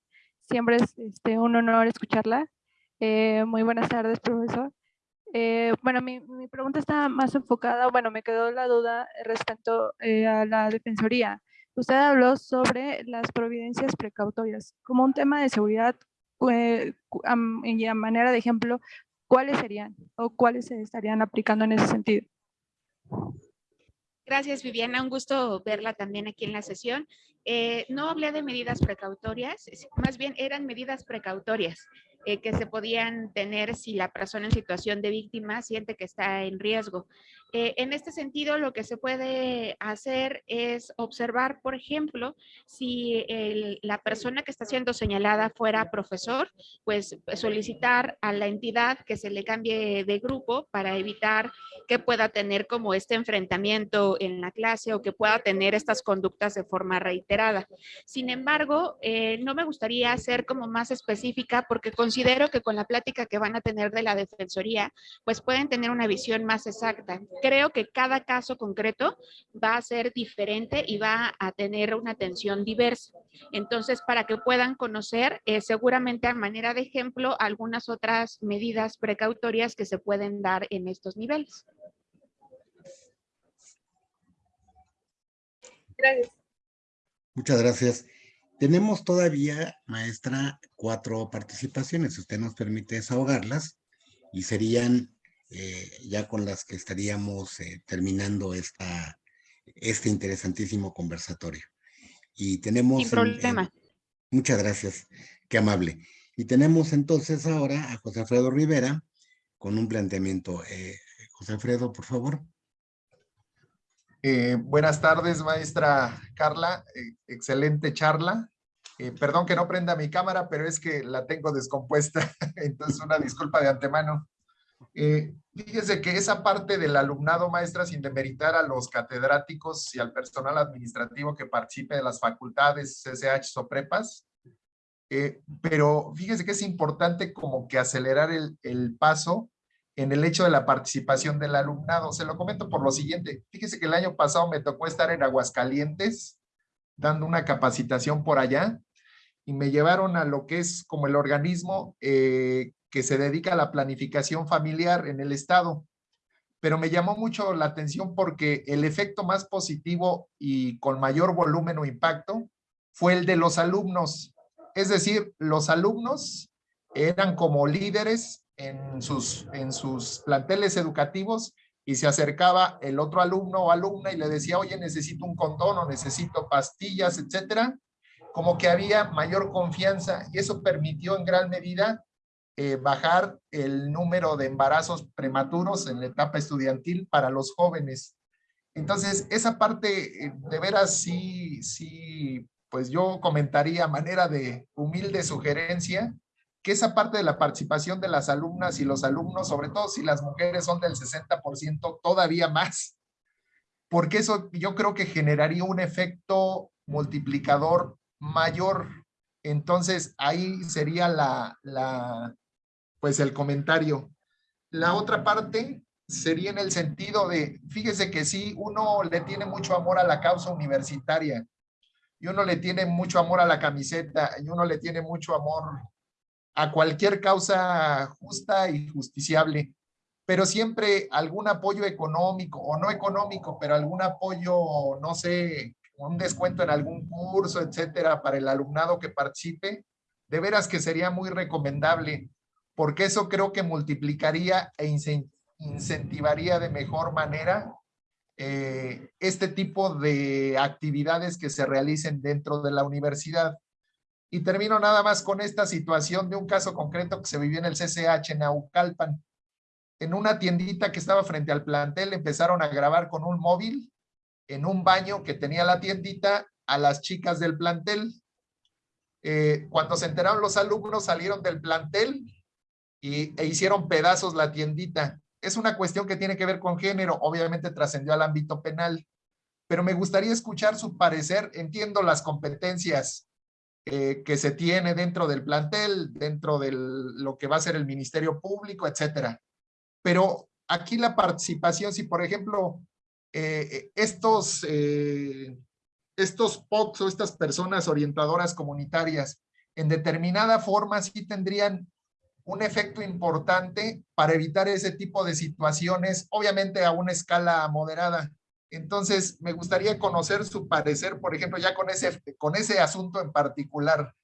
Siempre es este, un honor escucharla. Eh, muy buenas tardes, profesor. bueno, mi, mi, pregunta está más enfocada, bueno, me quedó la duda respecto a la defensoría. Usted habló sobre las providencias precautorias. Como un tema de seguridad, y a manera de ejemplo, ¿cuáles serían o cuáles se estarían aplicando en ese sentido? Gracias, Viviana. Un gusto verla también aquí en la sesión. Eh, no hablé de medidas precautorias, más bien eran medidas precautorias. Eh, que se podían tener si la persona en situación de víctima siente que está en riesgo. Eh, en este sentido, lo que se puede hacer es observar, por ejemplo, si la persona que está siendo señalada fuera profesor, pues solicitar a la entidad que se le cambie de grupo para evitar que pueda tener como este enfrentamiento en la clase o que pueda tener estas conductas de forma reiterada. Sin embargo, eh, no me gustaría ser como más específica porque con considero que con la plática que van a tener de la Defensoría, pues pueden tener una visión más exacta. Creo que cada caso concreto va a ser diferente y va a tener una atención diversa. Entonces, para que puedan conocer, eh, seguramente a manera de ejemplo, algunas otras medidas precautorias que se pueden dar en estos niveles. Gracias. Muchas gracias. Tenemos todavía, maestra, cuatro participaciones. Si usted nos permite desahogarlas y serían eh, ya con las que estaríamos eh, terminando esta, este interesantísimo conversatorio. Y tenemos... Sin problema. muchas gracias, qué amable. Y tenemos entonces ahora a José Alfredo Rivera con un planteamiento. Eh, José Alfredo, por favor. Eh, buenas tardes, maestra Carla. Eh, excelente charla. Eh, perdón que no prenda mi cámara, pero es que la tengo descompuesta. (laughs) Entonces, una disculpa de antemano. Eh, fíjese que esa parte del alumnado maestra, sin demeritar a los catedráticos y al personal administrativo que participe de las facultades, CCH o prepas, eh, pero fíjese que es importante como que acelerar el, el paso en el hecho de la participación del alumnado. Se lo comento por lo siguiente. Fíjese que el año pasado me tocó estar en Aguascalientes dando una capacitación por allá y me llevaron a lo que es como el organismo eh, que se dedica a la planificación familiar en el estado. Pero me llamó mucho la atención porque el efecto más positivo y con mayor volumen o impacto fue el de los alumnos. Es decir, los alumnos eran como líderes en sus, en sus planteles educativos y se acercaba el otro alumno o alumna y le decía, oye, necesito un condón o necesito pastillas, etcétera. Como que había mayor confianza y eso permitió en gran medida eh, bajar el número de embarazos prematuros en la etapa estudiantil para los jóvenes. Entonces, esa parte, eh, de veras, sí, sí, pues yo comentaría a manera de humilde sugerencia, que esa parte de la participación de las alumnas y los alumnos, sobre todo si las mujeres son del 60%, todavía más, porque eso yo creo que generaría un efecto multiplicador mayor. Entonces, ahí sería la, la, pues el comentario. La otra parte sería en el sentido de, fíjese que sí, uno le tiene mucho amor a la causa universitaria, y uno le tiene mucho amor a la camiseta, y uno le tiene mucho amor a cualquier causa justa y justiciable, pero siempre algún apoyo económico o no económico, pero algún apoyo, no sé, un descuento en algún curso, etcétera, para el alumnado que participe, de veras que sería muy recomendable, porque eso creo que multiplicaría e incentivaría de mejor manera eh, este tipo de actividades que se realicen dentro de la universidad. Y termino nada más con esta situación de un caso concreto que se vivió en el CCH en Aucalpan. En una tiendita que estaba frente al plantel empezaron a grabar con un móvil en un baño que tenía la tiendita a las chicas del plantel. Eh, cuando se enteraron los alumnos salieron del plantel e hicieron pedazos la tiendita. Es una cuestión que tiene que ver con género, obviamente trascendió al ámbito penal, pero me gustaría escuchar su parecer. Entiendo las competencias eh, que se tiene dentro del plantel, dentro de lo que va a ser el Ministerio Público, etcétera. Pero aquí la participación, si por ejemplo, eh, estos, eh, estos POCs o estas personas orientadoras comunitarias en determinada forma sí tendrían un efecto importante para evitar ese tipo de situaciones, obviamente a una escala moderada. Entonces, me gustaría conocer su parecer, por ejemplo, ya con ese, con ese asunto en particular,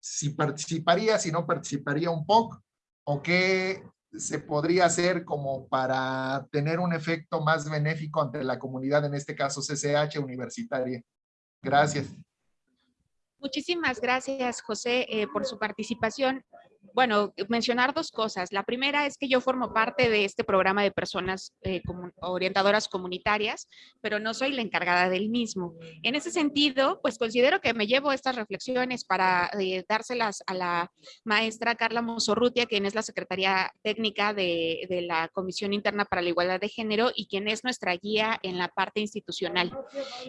si participaría, si no participaría un poco, o qué se podría hacer como para tener un efecto más benéfico ante la comunidad, en este caso CCH universitaria. Gracias. Muchísimas gracias, José, eh, por su participación bueno, mencionar dos cosas. La primera es que yo formo parte de este programa de personas eh, orientadoras comunitarias, pero no soy la encargada del mismo. En ese sentido, pues considero que me llevo estas reflexiones para eh, dárselas a la maestra Carla Mosorrutia, quien es la secretaria técnica de, de, la Comisión Interna para la Igualdad de Género y quien es nuestra guía en la parte institucional.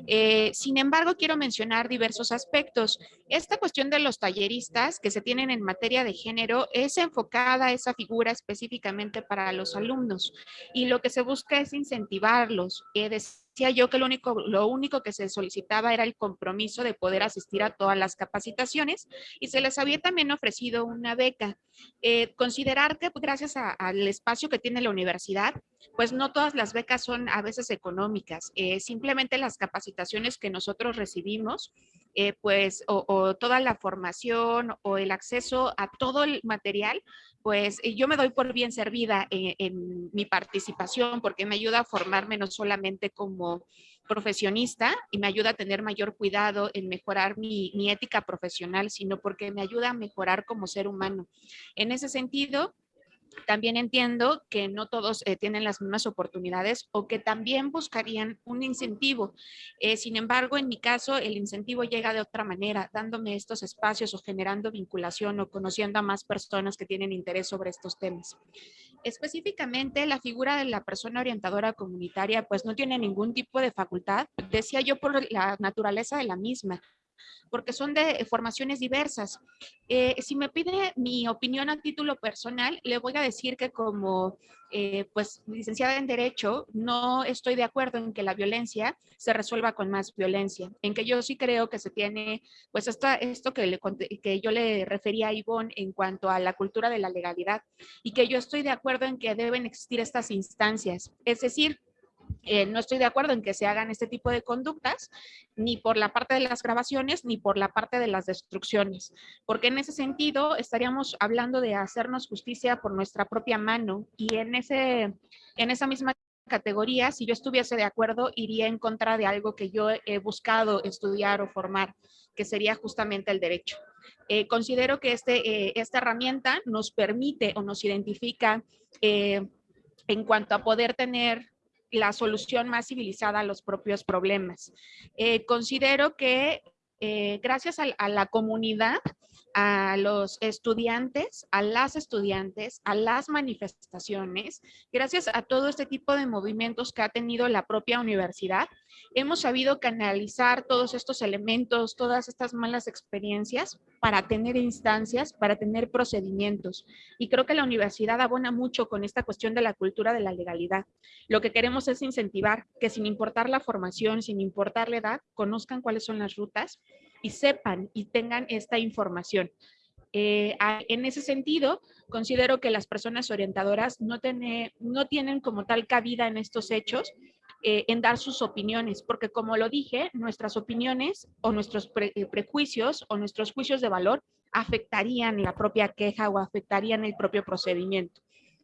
Eh, sin embargo, quiero mencionar diversos aspectos. Esta cuestión de los talleristas que se tienen en materia de género es enfocada esa figura específicamente para los alumnos y lo que se busca es incentivarlos. Eh, decía yo que lo único, lo único que se solicitaba era el compromiso de poder asistir a todas las capacitaciones y se les había también ofrecido una beca. Eh, considerar que gracias al espacio que tiene la universidad, pues no todas las becas son a veces económicas, eh, simplemente las capacitaciones que nosotros recibimos eh, pues, o, toda la formación o el acceso a todo el material, pues yo me doy por bien servida en, mi participación porque me ayuda a formarme no solamente como profesionista y me ayuda a tener mayor cuidado en mejorar mi, mi ética profesional, sino porque me ayuda a mejorar como ser humano. En ese sentido, también entiendo que no todos eh, tienen las mismas oportunidades o que también buscarían un incentivo. Eh, sin embargo, en mi caso, el incentivo llega de otra manera, dándome estos espacios o generando vinculación o conociendo a más personas que tienen interés sobre estos temas. Específicamente, la figura de la persona orientadora comunitaria, pues no tiene ningún tipo de facultad, decía yo por la naturaleza de la misma porque son de formaciones diversas. Eh, si me pide mi opinión a título personal, le voy a decir que como eh, pues licenciada en Derecho, no estoy de acuerdo en que la violencia se resuelva con más violencia, en que yo sí creo que se tiene, pues hasta esto que, que yo le refería a Ivonne en cuanto a la cultura de la legalidad, y que yo estoy de acuerdo en que deben existir estas instancias, es decir, eh, no estoy de acuerdo en que se hagan este tipo de conductas, ni por la parte de las grabaciones, ni por la parte de las destrucciones, porque en ese sentido estaríamos hablando de hacernos justicia por nuestra propia mano y en, ese, en esa misma categoría, si yo estuviese de acuerdo, iría en contra de algo que yo he buscado estudiar o formar, que sería justamente el derecho. Eh, considero que este, eh, esta herramienta nos permite o nos identifica en cuanto a poder tener la solución más civilizada a los propios problemas. Eh, considero que eh, gracias a, la comunidad, a los estudiantes, a las estudiantes, a las manifestaciones, gracias a todo este tipo de movimientos que ha tenido la propia universidad, hemos sabido canalizar todos estos elementos, todas estas malas experiencias para tener instancias, para tener procedimientos. Y creo que la universidad abona mucho con esta cuestión de la cultura de la legalidad. Lo que queremos es incentivar que sin importar la formación, sin importar la edad, conozcan cuáles son las rutas y sepan y tengan esta información. Eh, en ese sentido, considero que las personas orientadoras no, no tienen como tal cabida en estos hechos, eh, en dar sus opiniones, porque como lo dije, nuestras opiniones o nuestros eh, prejuicios o nuestros juicios de valor afectarían la propia queja o afectarían el propio procedimiento.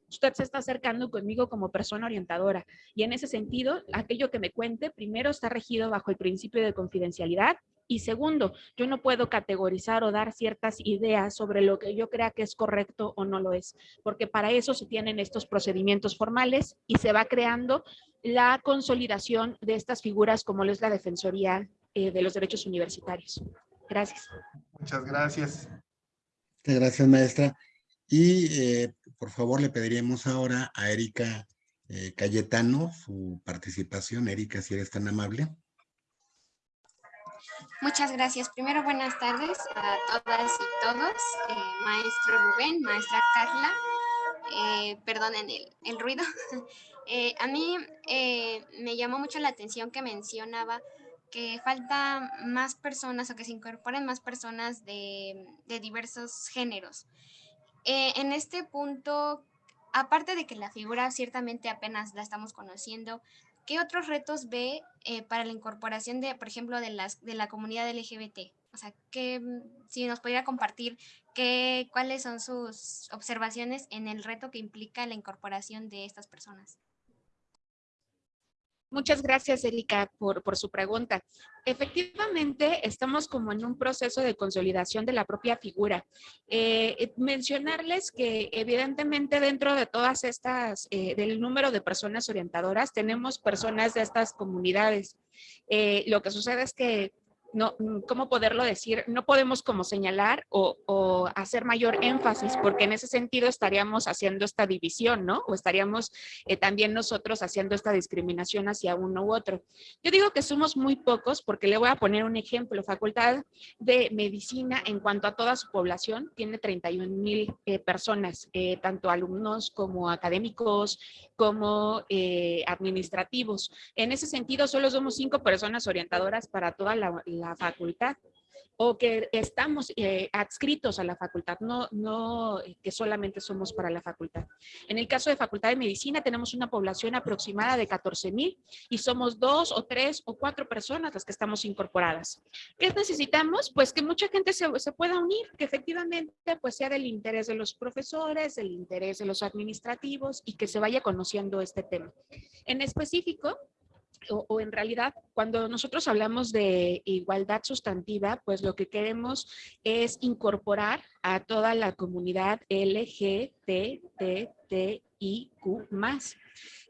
Usted se está acercando conmigo como persona orientadora y en ese sentido, aquello que me cuente primero está regido bajo el principio de confidencialidad y segundo, yo no puedo categorizar o dar ciertas ideas sobre lo que yo crea que es correcto o no lo es, porque para eso se tienen estos procedimientos formales y se va creando la consolidación de estas figuras como lo es la Defensoría eh, de los Derechos Universitarios. Gracias. Muchas gracias. Muchas gracias, maestra. Y eh, por favor le pediríamos ahora a Erika eh, Cayetano su participación. Erika, si eres tan amable. Muchas gracias. Primero, buenas tardes a todas y todos. maestro Rubén, maestra Carla. perdonen el, el ruido. (laughs) Eh, a mí eh, me llamó mucho la atención que mencionaba que falta más personas o que se incorporen más personas de, diversos géneros. Eh, en este punto, aparte de que la figura ciertamente apenas la estamos conociendo, ¿qué otros retos ve para la incorporación de, por ejemplo, de, las, de la comunidad LGBT? O sea, que si nos pudiera compartir qué, cuáles son sus observaciones en el reto que implica la incorporación de estas personas. Muchas gracias, Erika, por, por, su pregunta. Efectivamente, estamos como en un proceso de consolidación de la propia figura. Eh, eh, mencionarles que evidentemente dentro de todas estas, eh, del número de personas orientadoras, tenemos personas de estas comunidades. lo que sucede es que no, mm, ¿cómo poderlo decir? No podemos como señalar o, hacer mayor énfasis porque en ese sentido estaríamos haciendo esta división, ¿no? O estaríamos eh, también nosotros haciendo esta discriminación hacia uno u otro. Yo digo que somos muy pocos porque le voy a poner un ejemplo. Facultad de Medicina en cuanto a toda su población tiene 31 mil eh, personas, eh, tanto alumnos como académicos, como administrativos. En ese sentido, solo somos cinco personas orientadoras para toda la facultad o que estamos eh, adscritos a la facultad, no, no eh, que solamente somos para la facultad. En el caso de Facultad de Medicina tenemos una población aproximada de 14 mil y somos dos o tres o cuatro personas las que estamos incorporadas. ¿Qué necesitamos? Pues que mucha gente se, se pueda unir, que efectivamente pues sea del interés de los profesores, del interés de los administrativos y que se vaya conociendo este tema. En específico, o, en realidad cuando nosotros hablamos de igualdad sustantiva, pues lo que queremos es incorporar a toda la comunidad LGBTTIQ+.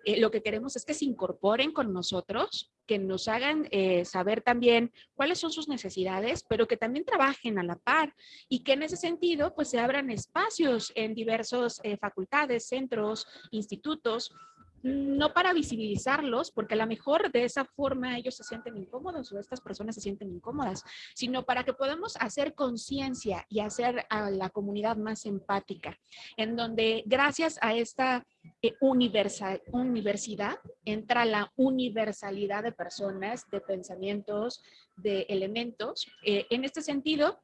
Eh, lo que queremos es que se incorporen con nosotros, que nos hagan eh, saber también cuáles son sus necesidades, pero que también trabajen a la par y que en ese sentido pues se abran espacios en diversos eh, facultades, centros, institutos, no para visibilizarlos, porque a lo mejor de esa forma ellos se sienten incómodos o estas personas se sienten incómodas, sino para que podamos hacer conciencia y hacer a la comunidad más empática, en donde gracias a esta eh, universidad entra la universalidad de personas, de pensamientos, de elementos. Eh, en este sentido,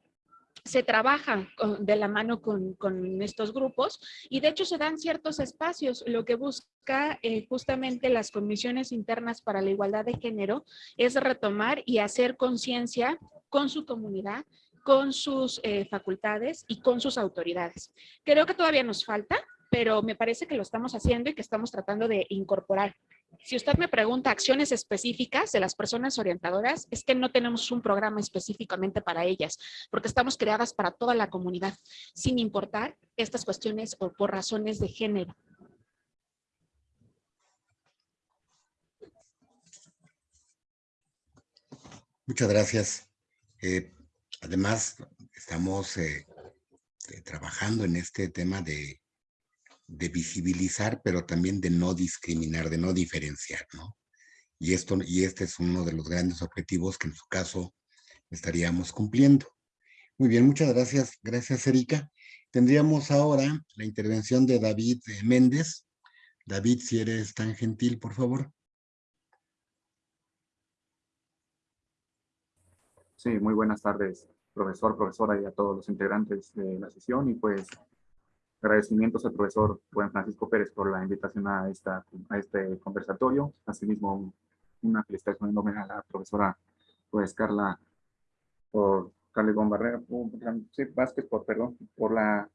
se trabaja de la mano con, estos grupos y de hecho se dan ciertos espacios. Lo que busca eh, justamente las comisiones internas para la igualdad de género es retomar y hacer conciencia con su comunidad, con sus eh, facultades y con sus autoridades. Creo que todavía nos falta, pero me parece que lo estamos haciendo y que estamos tratando de incorporar si usted me pregunta acciones específicas de las personas orientadoras, es que no tenemos un programa específicamente para ellas, porque estamos creadas para toda la comunidad, sin importar estas cuestiones o por razones de género. Muchas gracias. Eh, además, estamos eh, eh, trabajando en este tema de de visibilizar, pero también de no discriminar, de no diferenciar, ¿no? Y, esto, y este es uno de los grandes objetivos que en su caso estaríamos cumpliendo. Muy bien, muchas gracias. Gracias, Erika. Tendríamos ahora la intervención de David eh, Méndez. David, si eres tan gentil, por favor. Sí, muy buenas tardes, profesor, profesora y a todos los integrantes de la sesión. Y pues Agradecimientos al profesor Juan Francisco Pérez por la invitación a, esta, a este conversatorio. Asimismo, una felicitación enorme a la profesora pues, Carla por Carla Barrera, sí, Vázquez, por, perdón, por, la,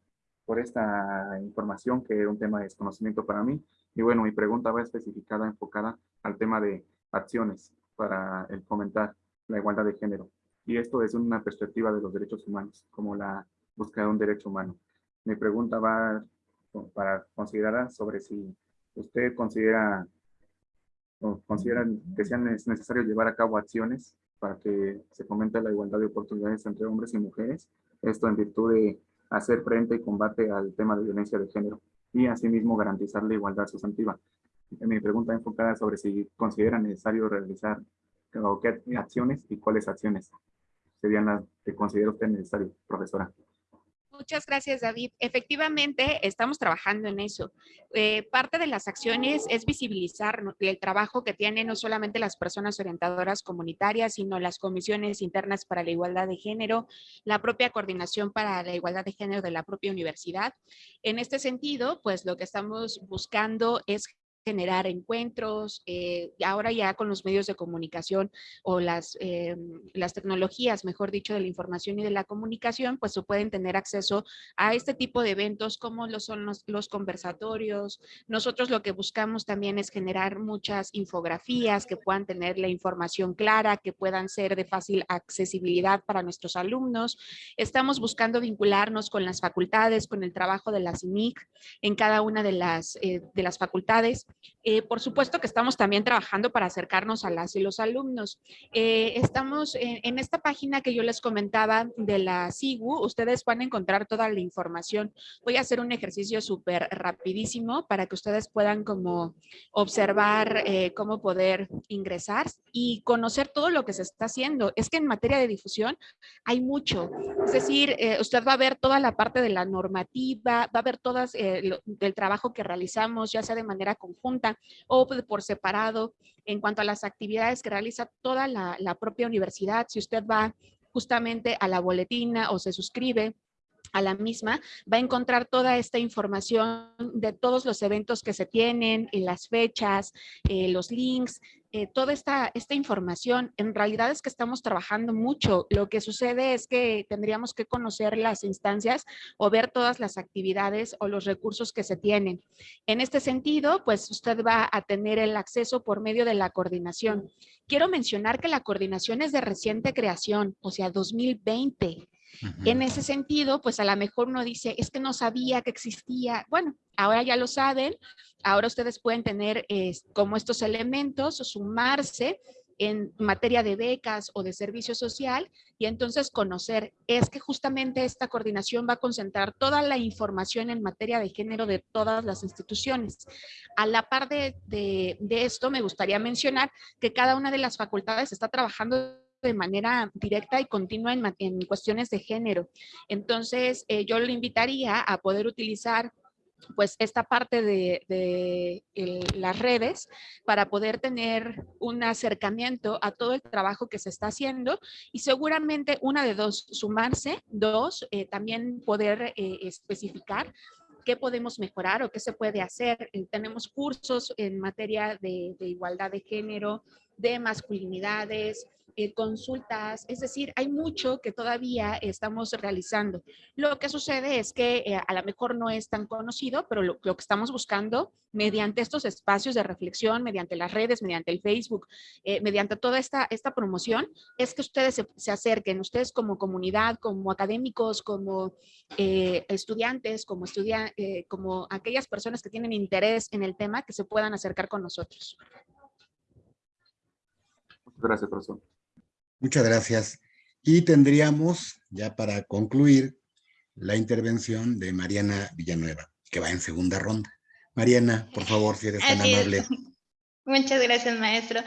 por esta información que era un tema de desconocimiento para mí. Y bueno, mi pregunta va especificada, enfocada al tema de acciones para el fomentar la igualdad de género. Y esto desde una perspectiva de los derechos humanos, como la búsqueda de un derecho humano. Mi pregunta va para considerar sobre si usted considera o que sea necesario llevar a cabo acciones para que se fomente la igualdad de oportunidades entre hombres y mujeres, esto en virtud de hacer frente y combate al tema de violencia de género y asimismo garantizar la igualdad sustantiva. Mi pregunta enfocada sobre si considera necesario realizar qué acciones y cuáles acciones serían las que considera usted necesario, profesora. Muchas gracias, David. Efectivamente, estamos trabajando en eso. Eh, parte de las acciones es visibilizar el trabajo que tienen no solamente las personas orientadoras comunitarias, sino las comisiones internas para la igualdad de género, la propia coordinación para la igualdad de género de la propia universidad. En este sentido, pues lo que estamos buscando es generar encuentros, eh, ahora ya con los medios de comunicación o las, eh, las tecnologías, mejor dicho, de la información y de la comunicación, pues se pueden tener acceso a este tipo de eventos como lo son los, los conversatorios. Nosotros lo que buscamos también es generar muchas infografías que puedan tener la información clara, que puedan ser de fácil accesibilidad para nuestros alumnos. Estamos buscando vincularnos con las facultades, con el trabajo de la CIMIC en cada una de las, eh, de las facultades eh, por supuesto que estamos también trabajando para acercarnos a las y los alumnos. Eh, estamos en, esta página que yo les comentaba de la SIGU, ustedes van a encontrar toda la información. Voy a hacer un ejercicio súper rapidísimo para que ustedes puedan como observar eh, cómo poder ingresar y conocer todo lo que se está haciendo. Es que en materia de difusión hay mucho. Es decir, usted va a ver toda la parte de la normativa, va a ver todo el trabajo que realizamos, ya sea de manera conjunta o por separado en cuanto a las actividades que realiza toda la, propia universidad. Si usted va justamente a la boletina o se suscribe a la misma, va a encontrar toda esta información de todos los eventos que se tienen, las fechas, eh, los links, eh, toda esta, esta información, en realidad es que estamos trabajando mucho. Lo que sucede es que tendríamos que conocer las instancias o ver todas las actividades o los recursos que se tienen. En este sentido, pues usted va a tener el acceso por medio de la coordinación. Quiero mencionar que la coordinación es de reciente creación, o sea, 2020. En ese sentido, pues a lo mejor uno dice, es que no sabía que existía. Bueno, ahora ya lo saben, ahora ustedes pueden tener como estos elementos, sumarse en materia de becas o de servicio social y entonces conocer es que justamente esta coordinación va a concentrar toda la información en materia de género de todas las instituciones. A la par de esto, me gustaría mencionar que cada una de las facultades está trabajando de manera directa y continua en, cuestiones de género. Entonces, eh, yo le invitaría a poder utilizar pues esta parte de, las redes para poder tener un acercamiento a todo el trabajo que se está haciendo y seguramente una de dos, sumarse, dos, eh, también poder eh, especificar qué podemos mejorar o qué se puede hacer. tenemos cursos en materia de, de igualdad de género, de masculinidades, eh, consultas, es decir, hay mucho que todavía estamos realizando. Lo que sucede es que eh, a lo mejor no es tan conocido, pero lo, que estamos buscando mediante estos espacios de reflexión, mediante las redes, mediante el Facebook, eh, mediante toda esta, esta promoción, es que ustedes se, acerquen, ustedes como comunidad, como académicos, como estudiantes, como, como aquellas personas que tienen interés en el tema, que se puedan acercar con nosotros. Gracias, profesor. Muchas gracias. Y tendríamos, ya para concluir, la intervención de Mariana Villanueva, que va en segunda ronda. Mariana, por favor, si eres tan amable. (laughs) Muchas gracias, maestro.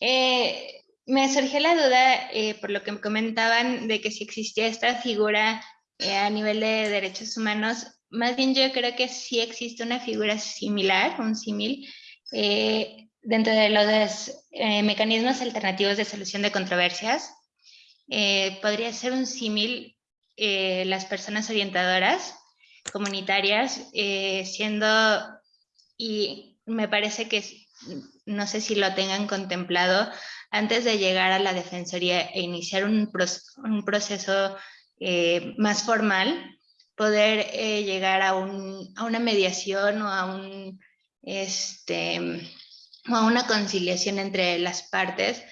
Eh, me surgió la duda, eh, por lo que me comentaban, de que si existía esta figura eh, a nivel de derechos humanos, más bien yo creo que sí existe una figura similar, un símil, dentro de los eh, mecanismos alternativos de solución de controversias, eh, podría ser un símil eh, las personas orientadoras comunitarias, siendo, y me parece que, no sé si lo tengan contemplado, antes de llegar a la Defensoría e iniciar un, un proceso más formal, poder llegar a, un, a, una mediación o a un, este, o a una conciliación entre las partes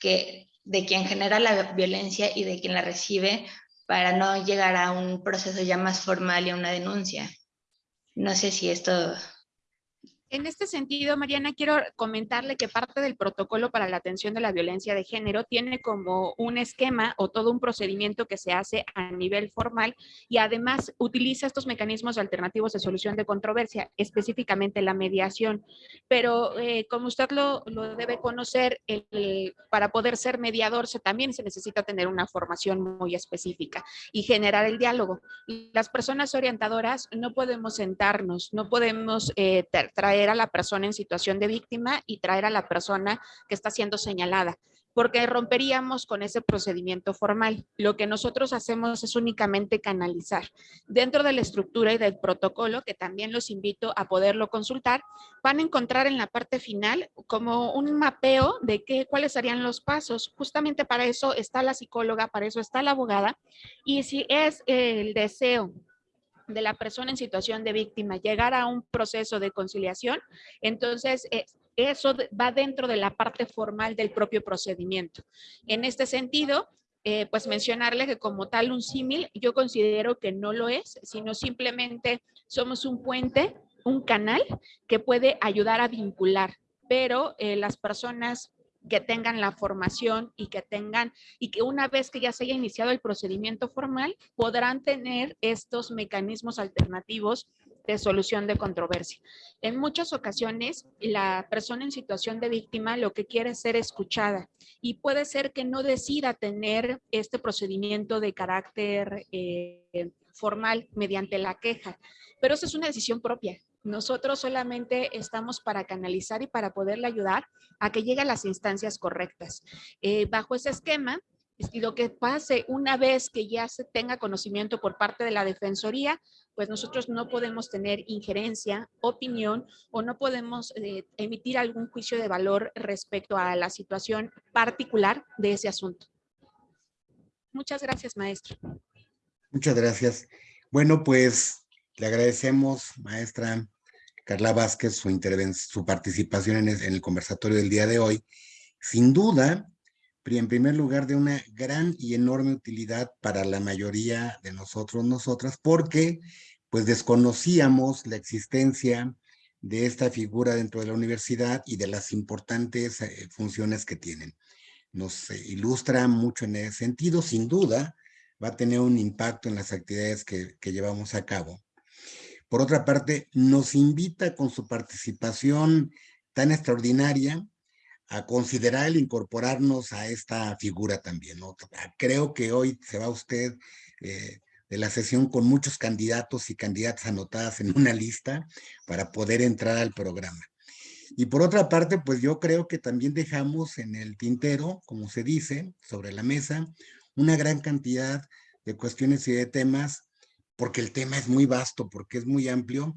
que, de quien genera la violencia y de quien la recibe para no llegar a un proceso ya más formal y a una denuncia. No sé si esto en este sentido, Mariana, quiero comentarle que parte del protocolo para la atención de la violencia de género tiene como un esquema o todo un procedimiento que se hace a nivel formal y además utiliza estos mecanismos alternativos de solución de controversia, específicamente la mediación. Pero eh, como usted lo, debe conocer, para poder ser mediador se, también se necesita tener una formación muy específica y generar el diálogo. Las personas orientadoras no podemos sentarnos, no podemos eh, traer a la persona en situación de víctima y traer a la persona que está siendo señalada, porque romperíamos con ese procedimiento formal. Lo que nosotros hacemos es únicamente canalizar. Dentro de la estructura y del protocolo, que también los invito a poderlo consultar, van a encontrar en la parte final como un mapeo de qué, cuáles serían los pasos. Justamente para eso está la psicóloga, para eso está la abogada. Y si es el deseo de la persona en situación de víctima llegar a un proceso de conciliación, entonces eh, eso va dentro de la parte formal del propio procedimiento. En este sentido, eh, pues mencionarle que como tal un símil, yo considero que no lo es, sino simplemente somos un puente, un canal que puede ayudar a vincular, pero eh, las personas que tengan la formación y que tengan, y que una vez que ya se haya iniciado el procedimiento formal, podrán tener estos mecanismos alternativos de solución de controversia. En muchas ocasiones, la persona en situación de víctima lo que quiere es ser escuchada y puede ser que no decida tener este procedimiento de carácter eh, formal mediante la queja, pero esa es una decisión propia. Nosotros solamente estamos para canalizar y para poderle ayudar a que llegue a las instancias correctas. Eh, bajo ese esquema, lo que pase una vez que ya se tenga conocimiento por parte de la Defensoría, pues nosotros no podemos tener injerencia, opinión o no podemos eh, emitir algún juicio de valor respecto a la situación particular de ese asunto. Muchas gracias, maestro. Muchas gracias. Bueno, pues le agradecemos, maestra Carla Vázquez, su, su participación en el, conversatorio del día de hoy. Sin duda, en primer lugar, de una gran y enorme utilidad para la mayoría de nosotros, nosotras, porque pues desconocíamos la existencia de esta figura dentro de la universidad y de las importantes eh, funciones que tienen. Nos eh, ilustra mucho en ese sentido, sin duda, va a tener un impacto en las actividades que llevamos a cabo. Por otra parte, nos invita con su participación tan extraordinaria a considerar el incorporarnos a esta figura también. Creo que hoy se va usted eh, de la sesión con muchos candidatos y candidatas anotadas en una lista para poder entrar al programa. Y por otra parte, pues yo creo que también dejamos en el tintero, como se dice, sobre la mesa, una gran cantidad de cuestiones y de temas, porque el tema es muy vasto, porque es muy amplio,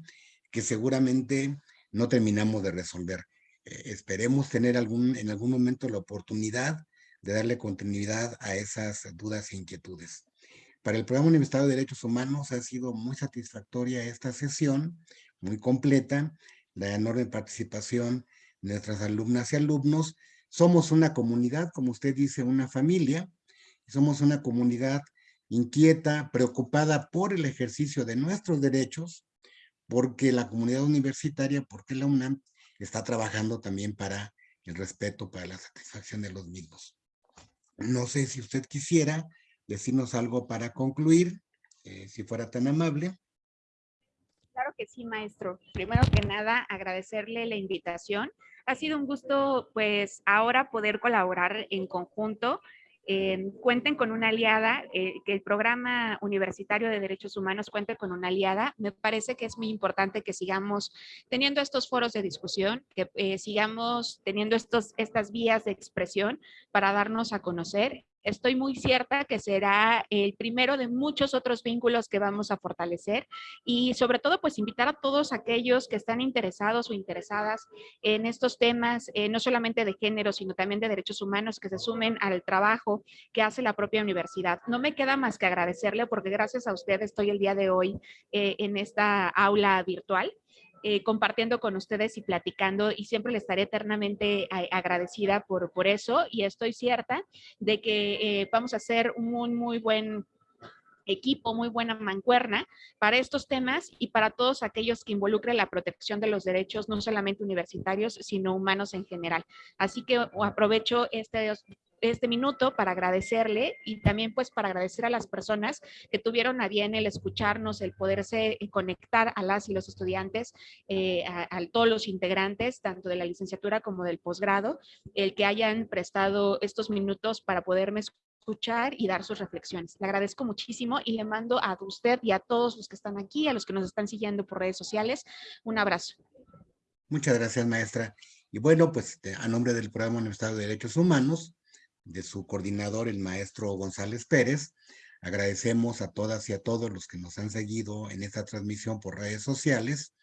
que seguramente no terminamos de resolver. Eh, esperemos tener algún, en algún momento la oportunidad de darle continuidad a esas dudas e inquietudes. Para el Programa Universitario de Derechos Humanos ha sido muy satisfactoria esta sesión, muy completa, la enorme participación de nuestras alumnas y alumnos. Somos una comunidad, como usted dice, una familia, somos una comunidad inquieta, preocupada por el ejercicio de nuestros derechos, porque la comunidad universitaria, porque la UNAM está trabajando también para el respeto, para la satisfacción de los mismos. No sé si usted quisiera decirnos algo para concluir, eh, si fuera tan amable. Claro que sí, maestro. Primero que nada, agradecerle la invitación. Ha sido un gusto, pues, ahora poder colaborar en conjunto eh, cuenten con una aliada, eh, que el programa universitario de derechos humanos cuente con una aliada. Me parece que es muy importante que sigamos teniendo estos foros de discusión, que eh, sigamos teniendo estos, estas vías de expresión para darnos a conocer estoy muy cierta que será el primero de muchos otros vínculos que vamos a fortalecer y sobre todo pues invitar a todos aquellos que están interesados o interesadas en estos temas, eh, no solamente de género, sino también de derechos humanos que se sumen al trabajo que hace la propia universidad. No me queda más que agradecerle porque gracias a usted estoy el día de hoy eh, en esta aula virtual. Eh, compartiendo con ustedes y platicando y siempre le estaré eternamente agradecida por, por eso. Y estoy cierta de que eh, vamos a hacer un muy buen equipo, muy buena mancuerna para estos temas y para todos aquellos que involucren la protección de los derechos, no solamente universitarios, sino humanos en general. Así que aprovecho este este minuto para agradecerle y también pues para agradecer a las personas que tuvieron a bien el escucharnos, el poderse conectar a las y los estudiantes, eh, a, todos los integrantes, tanto de la licenciatura como del posgrado, el que hayan prestado estos minutos para poderme escuchar y dar sus reflexiones. Le agradezco muchísimo y le mando a usted y a todos los que están aquí, a los que nos están siguiendo por redes sociales, un abrazo. Muchas gracias, maestra. Y bueno, pues a nombre del Programa Universitario de Derechos Humanos, de su coordinador, el maestro González Pérez. Agradecemos a todas y a todos los que nos han seguido en esta transmisión por redes sociales,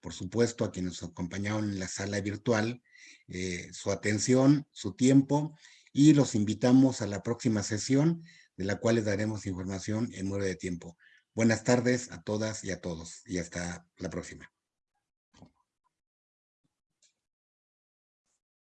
por supuesto a quienes nos acompañaron en la sala virtual, eh, su atención, su tiempo, y los invitamos a la próxima sesión, de la cual les daremos información en nueve de tiempo. Buenas tardes a todas y a todos, y hasta la próxima.